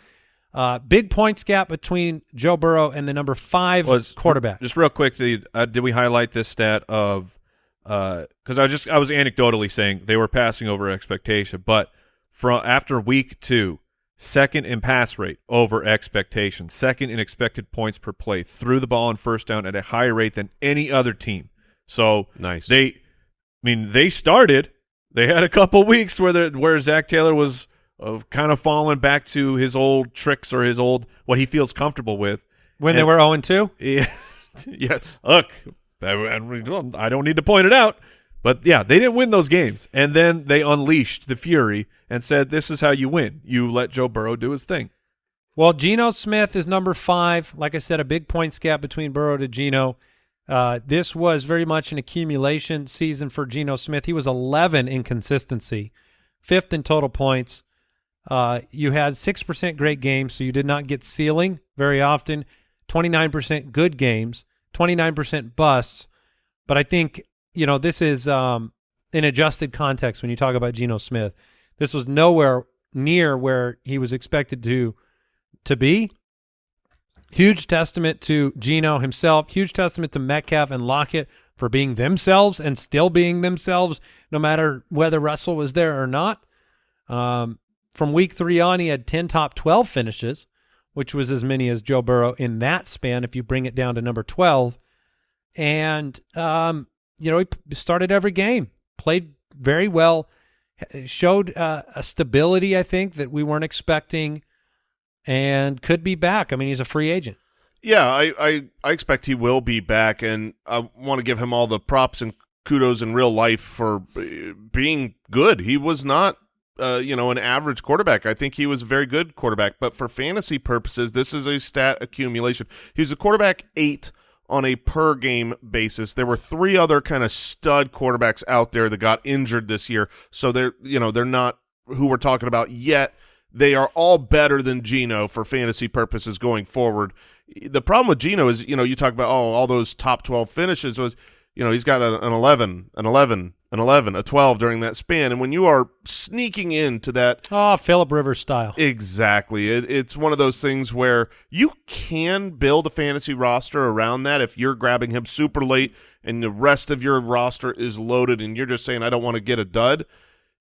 Uh, big points gap between Joe Burrow and the number five was quarterback. Just real quick, did, uh, did we highlight this stat of because I just I was anecdotally saying they were passing over expectation, but from after week two, second in pass rate over expectation, second in expected points per play, threw the ball on first down at a higher rate than any other team. So Nice. they, I mean, they started. They had a couple weeks where where Zac Taylor was of kind of falling back to his old tricks or his old what he feels comfortable with. when they were 0 and 2. Yeah. yes. Look, I, I don't need to point it out, but yeah, they didn't win those games, and then they unleashed the fury and said, "This is how you win. You let Joe Burrow do his thing." Well, Geno Smith is number five. Like I said, a big points gap between Burrow to Geno. Uh, this was very much an accumulation season for Geno Smith. He was 11 in consistency, fifth in total points. Uh, you had 6% great games, so you did not get ceiling very often. 29% good games, 29% busts. But I think, you know, this is um, in adjusted context when you talk about Geno Smith. This was nowhere near where he was expected to to be. Huge testament to Geno himself. Huge testament to Metcalf and Lockett for being themselves and still being themselves, no matter whether Russell was there or not. Um, from week three on, he had 10 top 12 finishes, which was as many as Joe Burrow in that span if you bring it down to number 12. And, um, you know, he started every game, played very well, showed uh, a stability, I think, that we weren't expecting and could be back. I mean, he's a free agent. Yeah, I, I, I expect he will be back, and I want to give him all the props and kudos in real life for uh, being good. He was not, uh, you know, an average quarterback. I think he was a very good quarterback, but for fantasy purposes, this is a stat accumulation. He was a quarterback eight on a per game basis. There were three other kind of stud quarterbacks out there that got injured this year, so they're, you know, they're not who we're talking about yet. They are all better than Geno for fantasy purposes going forward. The problem with Geno is, you know, you talk about oh, all those top twelve finishes was, you know, he's got a, an eleven, an eleven, an eleven, a twelve during that span, and when you are sneaking into that ah, Oh, Philip Rivers style. Exactly. It, it's one of those things where you can build a fantasy roster around that if you're grabbing him super late and the rest of your roster is loaded and you're just saying, I don't want to get a dud.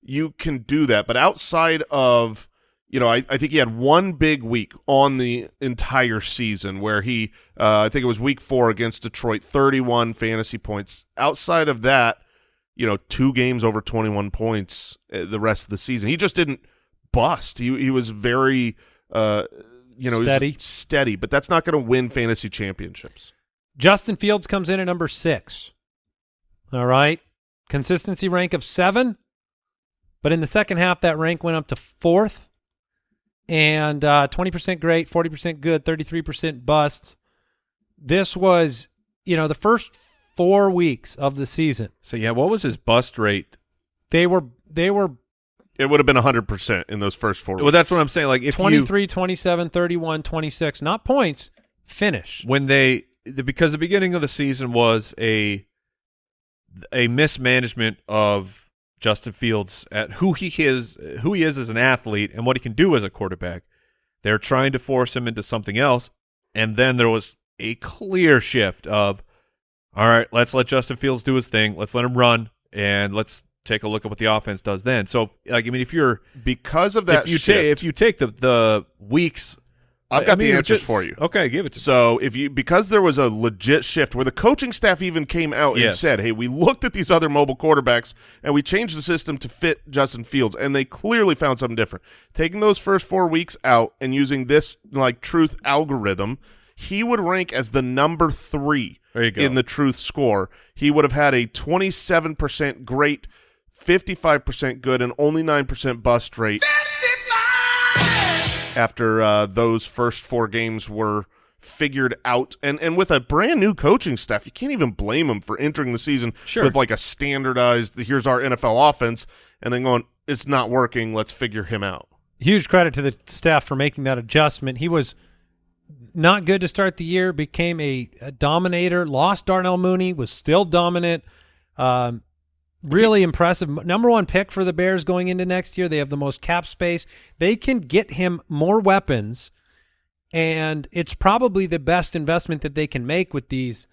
You can do that. But outside of, you know, I, I think he had one big week on the entire season where he, uh, I think it was week four against Detroit, 31 fantasy points. Outside of that, you know, two games over 21 points uh, the rest of the season. He just didn't bust. He he was very uh you know, Steady. steady, but that's not going to win fantasy championships. Justin Fields comes in at number six. All right. Consistency rank of seven. But in the second half, that rank went up to fourth, and uh, 20% great, 40% good, 33% busts. This was, you know, the first four weeks of the season. So yeah, what was his bust rate? They were they were It would have been 100% in those first four Well, that's what. I'm saying. Like if you 23, 27, 31, 26, not points, finish. when they the, because the beginning of the season was a a mismanagement of Justin Fields at who he is who he is as an athlete and what he can do as a quarterback. They're trying to force him into something else, and then there was a clear shift of, all right, let's let Justin Fields do his thing, let's let him run, and let's take a look at what the offense does then. So, like, I mean, if you're because of that if you shift, take if you take the the weeks, I've I got mean, the answers just- for you. Okay, give it to So if you because there was a legit shift where the coaching staff even came out and said, "Hey, we looked at these other mobile quarterbacks and we changed the system to fit Justin Fields," and they clearly found something different. Taking those first four weeks out and using this like truth algorithm, he would rank as the number three There you go. in the truth score. He would have had a twenty-seven percent great. 55% good and only 9% bust rate after uh, those first four games were figured out and and with a brand new coaching staff you can't even blame them for entering the season Sure. with like a standardized here's our NFL offense and then going it's not working let's figure him out Huge credit to the staff for making that adjustment. He was not good to start the year, became a, a dominator, lost Darnell Mooney, was still dominant. Um, really impressive. Number one pick for the Bears going into next year. They have the most cap space. They can get him more weapons, and it's probably the best investment that they can make with these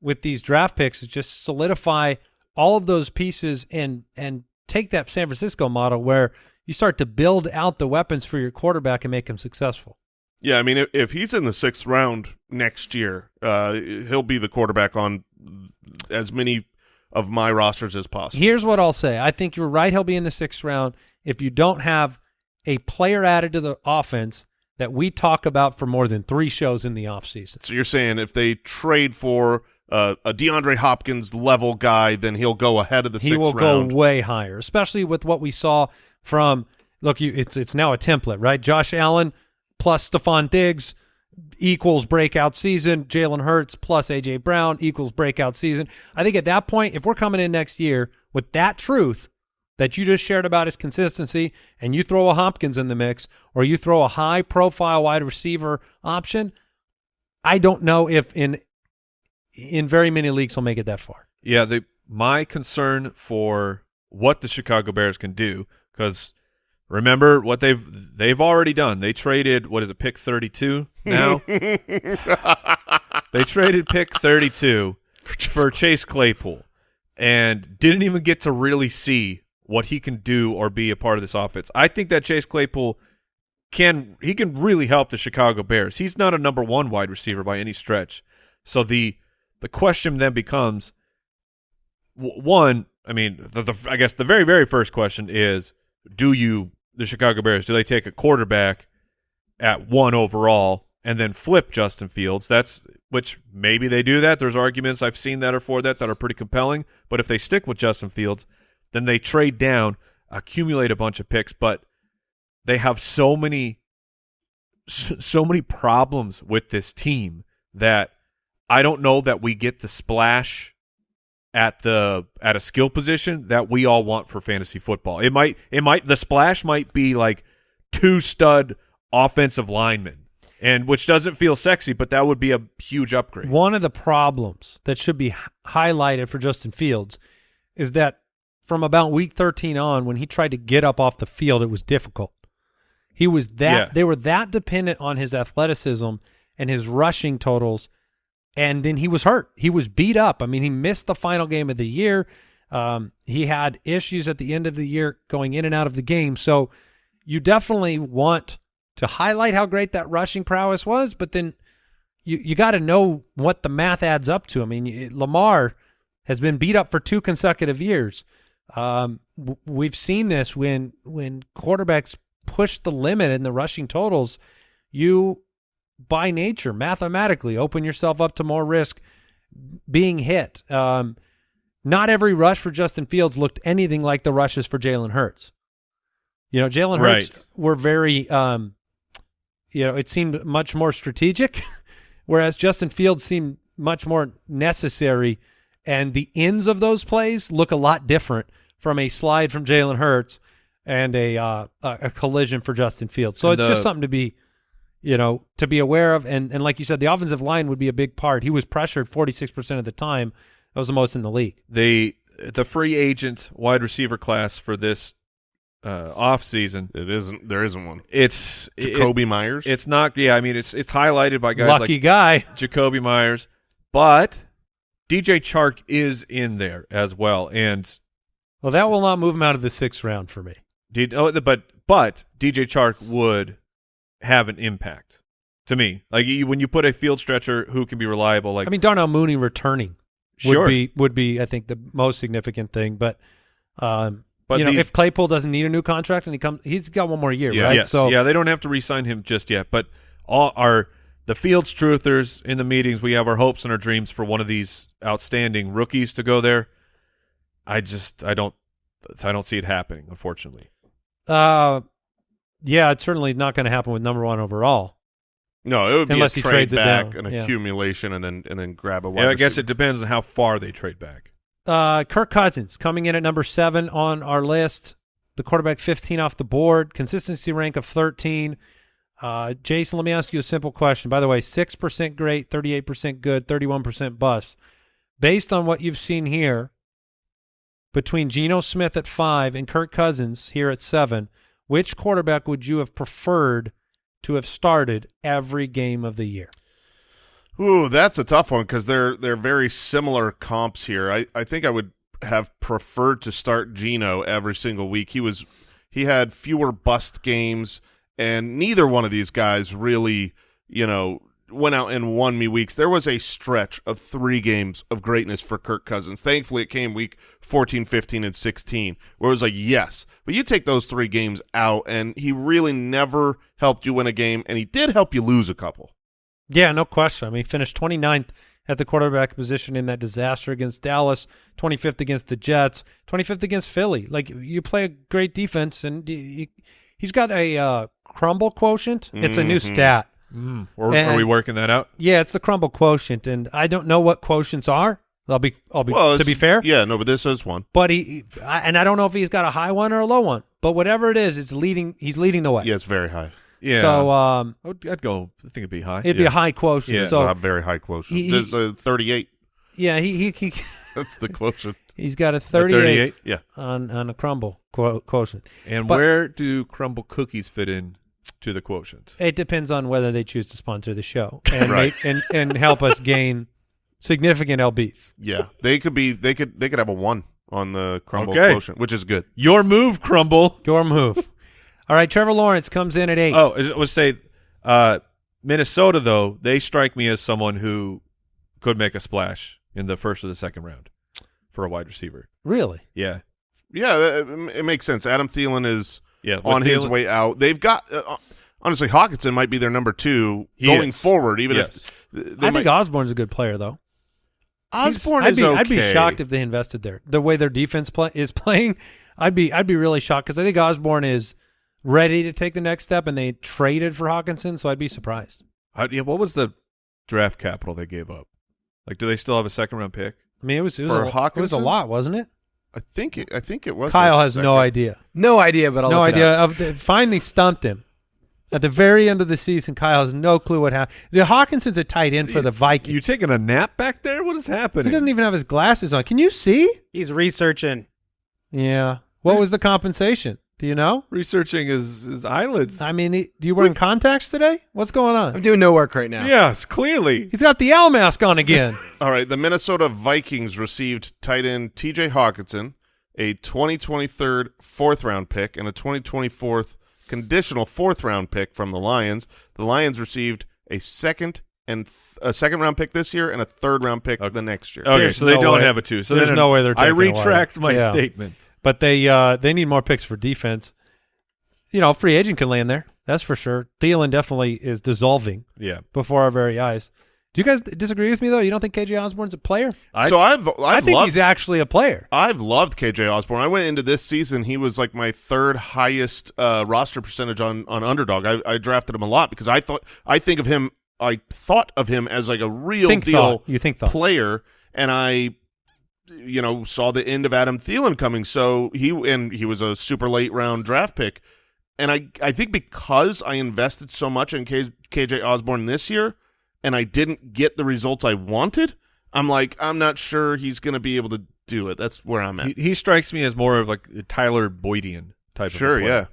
with these draft picks is just solidify all of those pieces and and take that San Francisco model where you start to build out the weapons for your quarterback and make him successful. yeah I mean if, if he's in the sixth round next year uh, he'll be the quarterback on as many of my rosters as possible Here's what I'll say. I think you're right. He'll be in the sixth round if you don't have a player added to the offense that we talk about for more than three shows in the offseason. so you're saying if they trade for uh, a DeAndre Hopkins level guy then he'll go ahead of the He sixth will round go way higher, especially with what we saw from look. You, it's it's now a template, right? Josh Allen plus Stefon Diggs equals breakout season. Jalen Hurts plus AJ Brown equals breakout season. I think at that point, if we're coming in next year with that truth that you just shared about his consistency, and you throw a Hopkins in the mix, or you throw a high profile wide receiver option, I don't know if in in very many leagues he'll make it that far. Yeah, the my concern for what the Chicago Bears can do because remember what they've they've already done. They traded what is it, pick thirty two now. they traded pick thirty two for Chase Claypool and didn't even get to really see what he can do or be a part of this offense. I think that Chase Claypool can he can really help the Chicago Bears. He's not a number one wide receiver by any stretch. So the the question then becomes one. I mean, the, the I guess the very very first question is: Do you the Chicago Bears do they take a quarterback at one overall and then flip Justin Fields? That's which maybe they do that. There's arguments I've seen that are for that that are pretty compelling. But if they stick with Justin Fields, then they trade down, accumulate a bunch of picks, but they have so many so many problems with this team that I don't know that we get the splash at the at a skill position that we all want for fantasy football. It might it might the splash might be like two stud offensive linemen. And which doesn't feel sexy, but that would be a huge upgrade. One of the problems that should be h- highlighted for Justin Fields is that from about week 13 on, when he tried to get up off the field, it was difficult. He was that Yeah. they were that dependent on his athleticism and his rushing totals, and then he was hurt. He was beat up. I mean, he missed the final game of the year. Um, he had issues at the end of the year going in and out of the game. So you definitely want to highlight how great that rushing prowess was, but then you you got to know what the math adds up to. I mean, Lamar has been beat up for two consecutive years. Um, we've seen this when when quarterbacks push the limit in the rushing totals, you by nature mathematically open yourself up to more risk being hit. Um, not every rush for Justin Fields looked anything like the rushes for Jalen Hurts. You know, Jalen Hurts Right. were very, um, you know, it seemed much more strategic, whereas Justin Fields seemed much more necessary, and the ends of those plays look a lot different from a slide from Jalen Hurts and a uh, a, collision for Justin Fields. So And it's just something to be, you know, to be aware of, and and like you said, the offensive line would be a big part. He was pressured forty six percent of the time. That was the most in the league. the the free agent wide receiver class for this uh, off season. It isn't. There isn't one. It's it- Jakobi Meyers. it's not. Yeah, I mean it's it's highlighted by guys Lucky like guy. Jakobi Meyers, but DJ Chark is in there as well, and Well, that will not move him out of the sixth round for me. D- oh, but but DJ Chark would have an impact to me. Like you, when you put a field stretcher who can be reliable, like I mean, Darnell Mooney returning would Sure. be would be I think the most significant thing. But um, But you know, the- if Claypool doesn't need a new contract and he comes, he's got one more year, Yeah. right? yes, So yeah, they don't have to re-sign him just yet. But all our the Fields truthers in the meetings, we have our hopes and our dreams for one of these outstanding rookies to go there. I just I don't I don't see it happening, unfortunately. uh, yeah, it's certainly not going to happen with number one overall. no, it would be Unless a he trade trades back, down, an yeah. accumulation, and then and then grab a wide Yeah, I guess receiver. it depends on how far they trade back. Uh, Kirk Cousins coming in at number seven on our list. The quarterback 15 off the board. Consistency rank of 13. Uh, Jason, let me ask you a simple question. By the way, 6% great, 38% good, 31% bust. Based on what you've seen here, between Geno Smith at five and Kirk Cousins here at seven, which quarterback would you have preferred to have started every game of the year? Ooh, that's a tough one because they're they're very similar comps here. I, I think I would have preferred to start Geno every single week. He was he had fewer bust games, and neither one of these guys really, you know, went out and won me weeks. There was a stretch of three games of greatness for Kirk Cousins. Thankfully, it came week 14, 15, and 16, where it was like, yes. But you take those three games out, and he really never helped you win a game, and he did help you lose a couple. Yeah, no question. I mean, he finished 29th at the quarterback position in that disaster against Dallas, 25th against the Jets, 25th against Philly. Like you play a great defense, and you, he's got a uh, crumble quotient. It's a new Mhm. stat. Mm. Or, are we working that out? Yeah, it's the crumble quotient, and I don't know what quotients are. I'll be, I'll be Well, to be fair. yeah, no, but this is one. But he, he- I, and I don't know if he's got a high one or a low one. But whatever it is, it's leading. He's leading the way. Yeah, it's very high. Yeah. So um, I'd, I'd go. I think it'd be high. it'd be a high quotient. Yeah. It's So a very high quotient. he- There's a 38. yeah, he he, he That's the quotient. he's got a A 38, Yeah. on on a crumble quotient. And But- where do crumble cookies fit in to the quotient? It depends on whether they choose to sponsor the show and Right. make, and and help us gain significant lbs. Yeah. They could be they could they could have a 1 on the crumble Okay. quotient, which is good. Your move, crumble. Your move. All right, Trevor Lawrence comes in at eight. Oh, I would say uh, Minnesota though they strike me as someone who could make a splash in the first or the second round for a wide receiver. really? Yeah, Yeah, it, it makes sense. Adam Thielen is yeah. with on his Thielen- way out. They've got uh, honestly Hockenson might be their number 2 He going is. forward even Yes. if they I think Osborn's a good player, though. Osborn I'd is be, okay. I'd be shocked if they invested there. The way their defense play, is playing, I'd be I'd be really shocked because I think Osborn is ready to take the next step, and they traded for Hockenson, so I'd be surprised. I- yeah, what was the draft capital they gave up? Like, do they still have a second round pick? I mean, it was it was, For a, it was a lot, wasn't it? I think it, I think it was Kyle their has no idea. No idea, but I'll no look it idea. up. Of the, finally stumped him. At the very end of the season, Kyle has no clue what happened. The Hockenson's a tight end for the Vikings. You taking a nap back there? What is happening? he doesn't even have his glasses on. Can you see? He's researching. Yeah. What was the compensation? Do you know? researching his his eyelids. I mean, he, do you wearing contacts today? What's going on? I'm doing no work right now. Yes, clearly. He's got the owl mask on again. All right, the Minnesota Vikings received tight end TJ Hockenson, a 2023 fourth round pick, and a 2024 conditional fourth round pick from the Lions. The Lions received a second and th- a second round pick this year and a third round pick the next year. Okay, There's so they no don't way- have a two. So there's then no way they're I taking away. retract my Yeah. statement. but they uh, they need more picks for defense. You know, a free agent can land there. That's for sure. Thielen definitely is dissolving Yeah. before our very eyes. Do you guys disagree with me though? You don't think KJ Osborn's a player? I- so I've I've I think loved, he's actually a player. I've loved KJ Osborn. I went into this season; he was like my third highest uh, roster percentage on on underdog. I, I drafted him a lot because I thought I think of him. I thought of him as like a real Think deal thought. You think thought. player, and I, you know, saw the end of Adam Thielen coming. So he and he was a super late round draft pick, and I I think because I invested so much in K, KJ Osborn this year, and I didn't get the results I wanted. I'm like I'm not sure he's going to be able to do it. That's where I'm at. He, he strikes me as more of like a Tyler Boydian type. sure, yeah.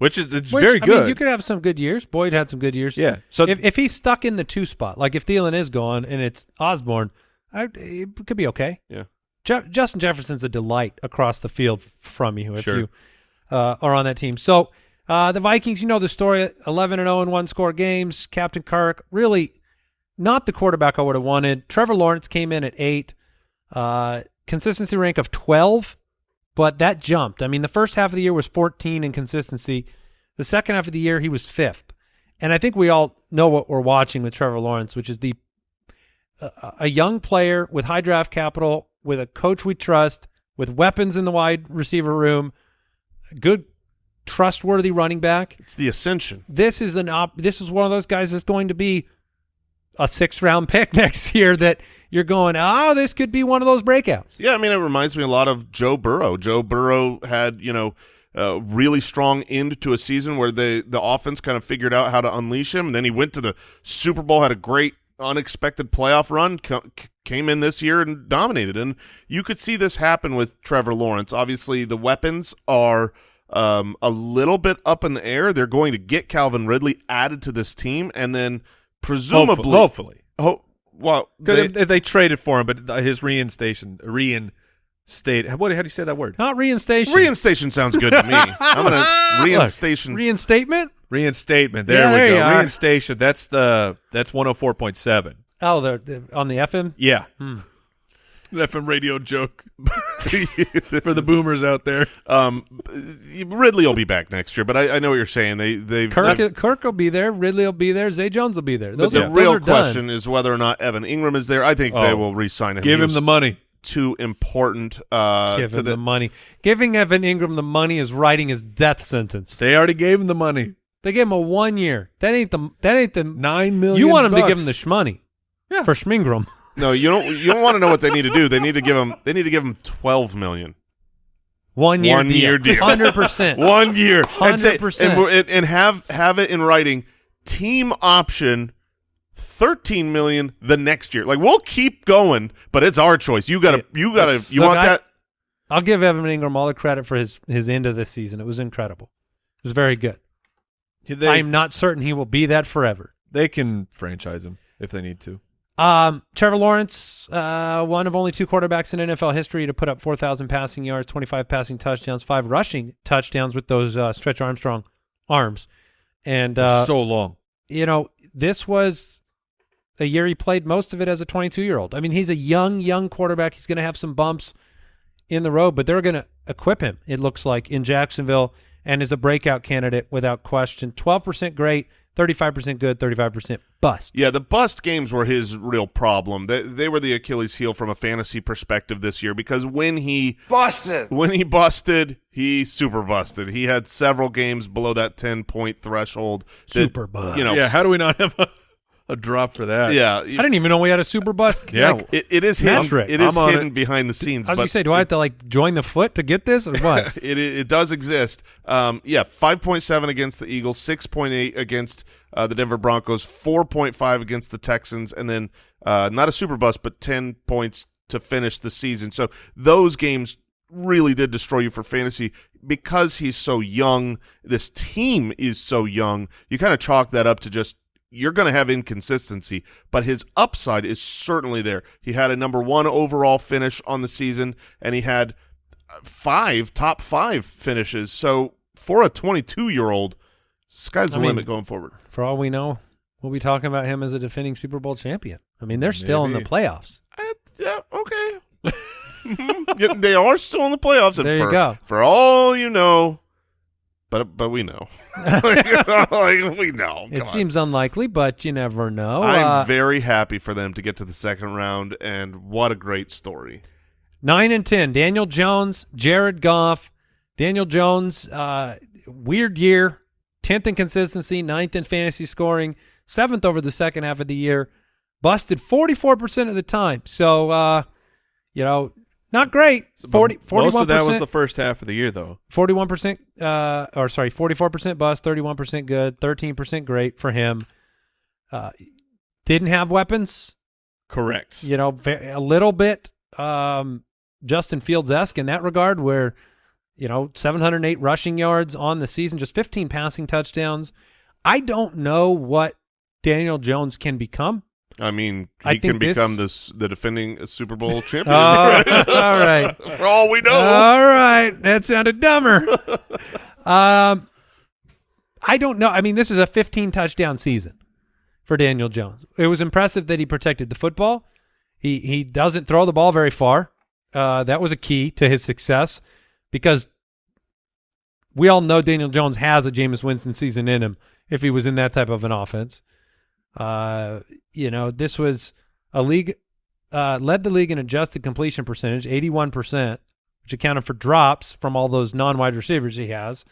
Which is it's Which, very I good. mean, you could have some good years. Boyd had some good years. Yeah. So if if he's stuck in the two spot, like if Thielen is gone and it's Osborn, I, it could be okay. Yeah. Je- Justin Jefferson's a delight across the field from you if Sure. you uh, are on that team. So uh, the Vikings, you know the story: eleven and zero in one score games. Captain Kirk, really not the quarterback I would have wanted. Trevor Lawrence came in at eight, uh, consistency rank of twelve, but that jumped. I mean, the first half of the year was fourteen in consistency. The second half of the year, he was fifth. And I think we all know what we're watching with Trevor Lawrence, which is the a, a young player with high draft capital, with a coach we trust, with weapons in the wide receiver room, good, trustworthy running back. It's the ascension. This is an op- this is one of those guys that's going to be a six round pick next year that you're going, oh, this could be one of those breakouts. Yeah, I mean, it reminds me a lot of Joe Burrow. Joe Burrow had, you know, a really strong end to a season where the the offense kind of figured out how to unleash him. And then he went to the Super Bowl, had a great unexpected playoff run, came in this year and dominated. And you could see this happen with Trevor Lawrence. Obviously, the weapons are um, a little bit up in the air. They're going to get Calvin Ridley added to this team, and then presumably, hopefully, ho- well, because they- they, traded for him, but his reinstation, reinstate. What? How do you say that word? Not reinstation. Reinstation sounds good to me. I'm gonna reinstation. Reinstatement? Reinstatement. There Yeah, we there go. Reinstation. That's the that's one hundred four point seven. Oh, the, the on the FM? Yeah. Hmm. FM radio joke for the boomers out there. um, Ridley will be back next year, but I, I know what you're saying. They they Kirk, Kirk will be there. Ridley will be there. Zay Jones will be there. But Those the are, those real are done. question is whether or not Evan Engram is there. I think they Oh. will re-sign him. Give him the money. Too important. Uh, Give to him the, the money. Giving Evan Engram the money is writing his death sentence. They already gave him the money. They gave him a one year. That ain't the. That ain't the. Nine million. You want him to give him the shmoney. Yeah. For Schmingram. No, you don't. You don't want to know what they need to do. They need to give them. They need to give him twelve million. One year One deal. year deal. Hundred percent. One year, and, 100%. and, and and have have it in writing. Team option. 13 million the next year. Like we'll keep going, but it's our choice. You got to you got to you Look, want I- that I'll give Evan Engram all the credit for his his end of this season. It was incredible. It was very good. They, I'm not certain he will be that forever. they can franchise him if they need to. Um, Trevor Lawrence, uh, one of only two quarterbacks in NFL history to put up 4,000 passing yards, 25 passing touchdowns, five rushing touchdowns with those uh, Stretch Armstrong arms. And, uh, so long. you know, this was a year he played most of it as a 22 year old. I mean, he's a young, young quarterback. He's going to have some bumps in the road, but they're going to equip him, it looks like, in Jacksonville and is a breakout candidate without question. 12% great, 35% good, 35% bust. Yeah, the bust games were his real problem. They, they were the Achilles heel from a fantasy perspective this year because when he Busted. when he busted, he super busted. He had several games below that 10 point threshold. that, Super bust. You know, yeah. How do we not have a, a drop for that? yeah. I didn't even know we had a super bust. Yeah. Like, It, it is hidden. Metric. It is hidden it. behind the scenes. I was but gonna say, do I have to like join the foot to get this or what? it, it does exist. Um, yeah, five point seven against the Eagles, six point eight against uh, the Denver Broncos, four point five against the Texans, and then uh, not a super bust, but ten points to finish the season. So those games really did destroy you for fantasy because he's so young. This team is so young. You kind of chalk that up to just you're going to have inconsistency, but his upside is certainly there. He had a number one overall finish on the season, and he had five top five finishes. So for a 22 year old, sky's the I mean- limit going forward. For all we know, we'll be talking about him as a defending Super Bowl champion. I mean, they're still in the playoffs. Uh, yeah, okay. Yeah, they are still in the playoffs. And There you go. For all you know, but but we know, like, we know. It on. seems unlikely, but you never know. I'm Uh, very happy for them to get to the second round, and what a great story. Nine and ten. Daniel Jones, Jared Goff. Daniel Jones, uh, weird year. Tenth in consistency, ninth in fantasy scoring, seventh over the second half of the year. Busted forty four percent of the time. So, uh, you know, not great. But 40, most 41 of that was the first half of the year, though. Forty-one percent, uh, or sorry, forty-four percent bust, thirty-one percent good, thirteen percent great for him. Uh, didn't have weapons, Correct. you know, a little bit um, Justin Fields esque in that regard, where you know, seven hundred eight rushing yards on the season, just fifteen passing touchdowns. I don't know what Daniel Jones can become. I mean, I he can think this- become this the defending Super Bowl champion. Oh, all right. For all we know. All right, that sounded dumber. um, I don't know. I mean, this is a 15 touchdown season for Daniel Jones. It was impressive that he protected the football. He he doesn't throw the ball very far. Uh, that was a key to his success because we all know Daniel Jones has a Jameis Winston season in him if he was in that type of an offense. Uh, you know, this was a league uh, led the league in adjusted completion percentage, 81%, which accounted for drops from all those non-wide receivers he has.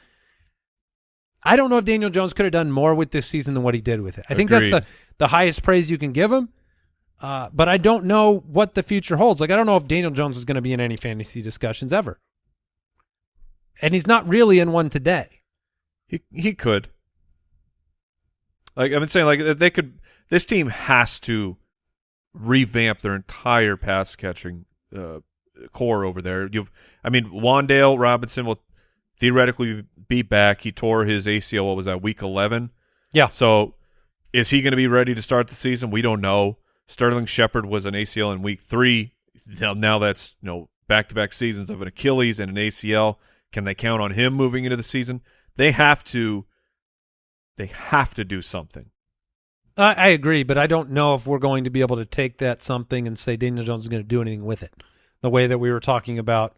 I don't know if Daniel Jones could have done more with this season than what he did with it. I think that's the, the highest praise you can give him. Uh, but I don't know what the future holds. Like, I don't know if Daniel Jones is going to be in any fantasy discussions ever. And he's not really in one today. He he could. Like I've been saying, like they could. This team has to revamp their entire pass catching uh, core over there. You've, I mean, Wan'Dale Robinson will theoretically be back. He tore his ACL. What was that? Week eleven. Yeah. So, is he going to be ready to start the season? We don't know. Sterling Shepard was an ACL in week three. Now, now that's you know back to back seasons of an Achilles and an ACL. Can they count on him moving into the season? They have to. They have to do something. I, I agree, but I don't know if we're going to be able to take that something and say Daniel Jones is going to do anything with it. The way that we were talking about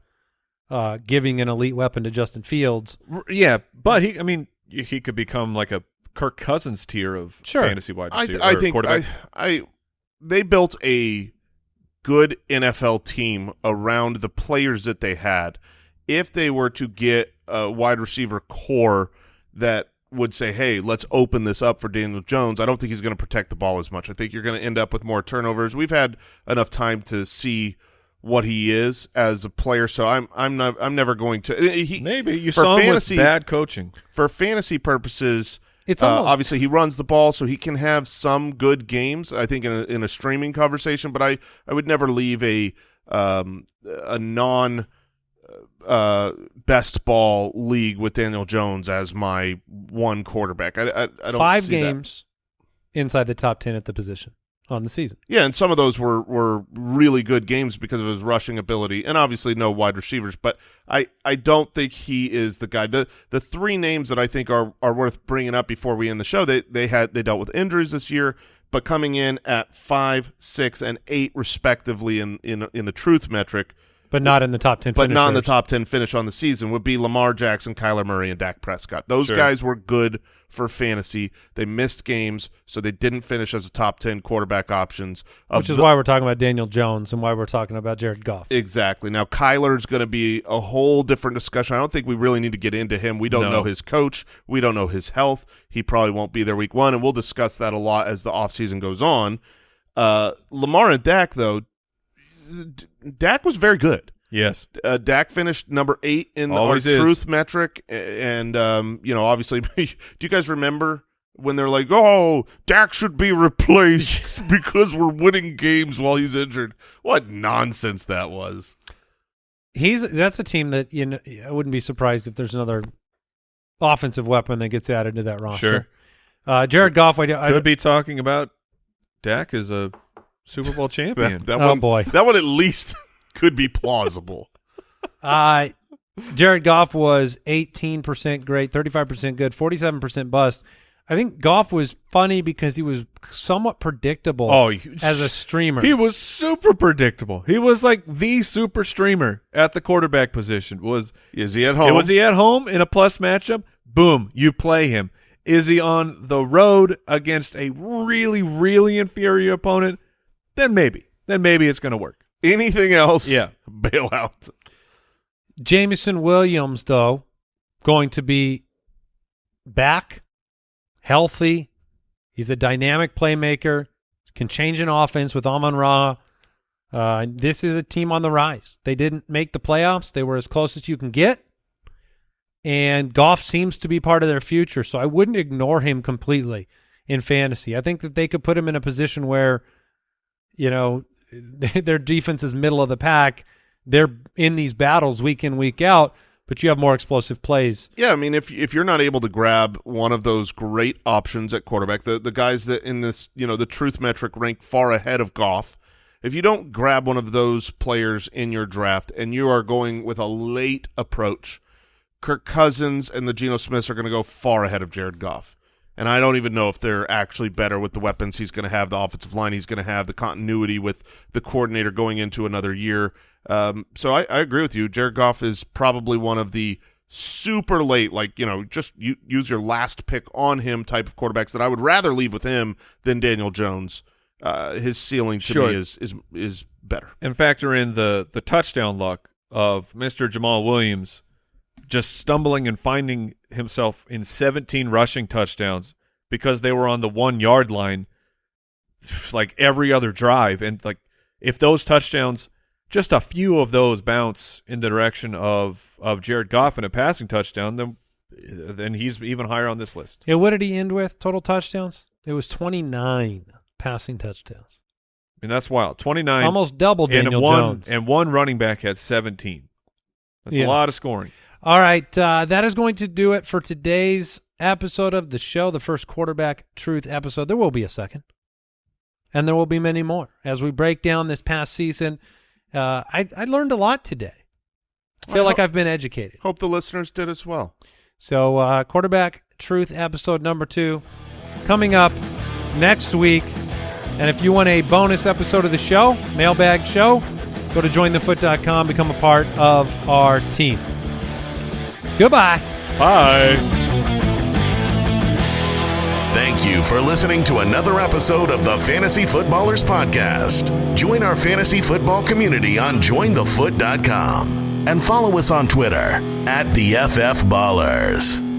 uh, giving an elite weapon to Justin Fields. Yeah, but he. I mean, he could become like a Kirk Cousins tier of Sure. fantasy wide I, receiver. th- I think quarterback. I, I they built a good NFL team around the players that they had. If they were to get a wide receiver core that would say, "Hey, let's open this up for Daniel Jones," I don't think he's going to protect the ball as much. I think you're going to end up with more turnovers. We've had enough time to see what he is as a player, so I'm I'm not I'm never going to. He, Maybe you for saw him fantasy with bad coaching. for fantasy purposes. It's Uh, obviously he runs the ball, so he can have some good games. I think in a, in a streaming conversation, but I, I would never leave a um, a non uh, best ball league with Daniel Jones as my one quarterback. I, I, I don't five see that. games inside the top 10 at the position on the season. Yeah, and some of those were were really good games because of his rushing ability, and obviously no wide receivers. But I, I don't think he is the guy. the The three names that I think are are worth bringing up before we end the show. They they had they dealt with injuries this year, but coming in at five, six, and eight respectively in in in the truth metric, But not in the top 10 but not in the top ten finish on the season would be Lamar Jackson, Kyler Murray, and Dak Prescott. Those Sure. guys were good for fantasy. They missed games, so they didn't finish as a top ten quarterback options. Which is the- why we're talking about Daniel Jones and why we're talking about Jared Goff. Exactly. Now Kyler's going to be a whole different discussion. I don't think we really need to get into him. We don't No. know his coach. We don't know his health. He probably won't be there week one, and we'll discuss that a lot as the offseason goes on. Uh, Lamar and Dak, though, Dak was very good. Yes. Uh, Dak finished number eight in Always our is. truth metric, and um, you know, obviously, do you guys remember when they're like, "Oh, Dak should be replaced because we're winning games while he's injured"? What nonsense that was! He's that's a team that you know I wouldn't be surprised if there's another offensive weapon that gets added to that roster. Sure. Uh, Jared Goff, I, I Could be talking about Dak as a Super Bowl champion. That, that Oh, one, boy. that one at least could be plausible. Uh, Jared Goff was 18% great, 35% good, 47% bust. I think Goff was funny because he was somewhat predictable oh, he- as a streamer. He was super predictable. He was like the super streamer at the quarterback position. Was Is he at home? was he at home in a plus matchup? boom, you play him. Is he on the road against a really, really inferior opponent? Then maybe. Then maybe it's going to work. Anything else? Yeah. Bailout. Jameson Williams, though, going to be back, healthy. He's a dynamic playmaker, can change an offense with Amon Ra. Uh, this is a team on the rise. They didn't make the playoffs. They were as close as you can get. And Goff seems to be part of their future, so I wouldn't ignore him completely in fantasy. I think that they could put him in a position where, you know, their defense is middle of the pack. They're in these battles week in, week out, but you have more explosive plays. Yeah, I mean, if if you're not able to grab one of those great options at quarterback, the the guys that in this you know the truth metric rank far ahead of Goff, if you don't grab one of those players in your draft and you are going with a late approach, Kirk Cousins and the Geno Smiths are going to go far ahead of Jared Goff. And I don't even know if they're actually better with the weapons he's going to have, the offensive line he's going to have, the continuity with the coordinator going into another year. Um, so I, I agree with you. Jared Goff is probably one of the super late, like, you know, just use your last pick on him type of quarterbacks that I would rather leave with him than Daniel Jones. Uh, his ceiling to Sure. me is is is better. and factor in the the touchdown luck of Mr. Jamaal Williams just stumbling and finding himself in 17 rushing touchdowns because they were on the 1 yard line like every other drive and like if those touchdowns just a few of those bounce in the direction of of Jared Goff in a passing touchdown then then he's even higher on this list. Yeah, what did he end with total touchdowns? It was 29 passing touchdowns. I mean that's wild. 29 Almost double and Daniel one Jones. and one running back had 17. That's Yeah. a lot of scoring. All right, uh, that is going to do it for today's episode of the show, the first quarterback truth episode. There will be a second, and there will be many more as we break down this past season. Uh, I, I learned a lot today. I feel I like I've been educated. Hope the listeners did as well. So, uh, quarterback truth episode number two coming up next week. And if you want a bonus episode of the show, mailbag show, go to jointhefoot.com, become a part of our team. Goodbye. Bye. Thank you for listening to another episode of the Fantasy Footballers Podcast. Join our fantasy football community on jointhefoot.com and follow us on Twitter at the FF Ballers.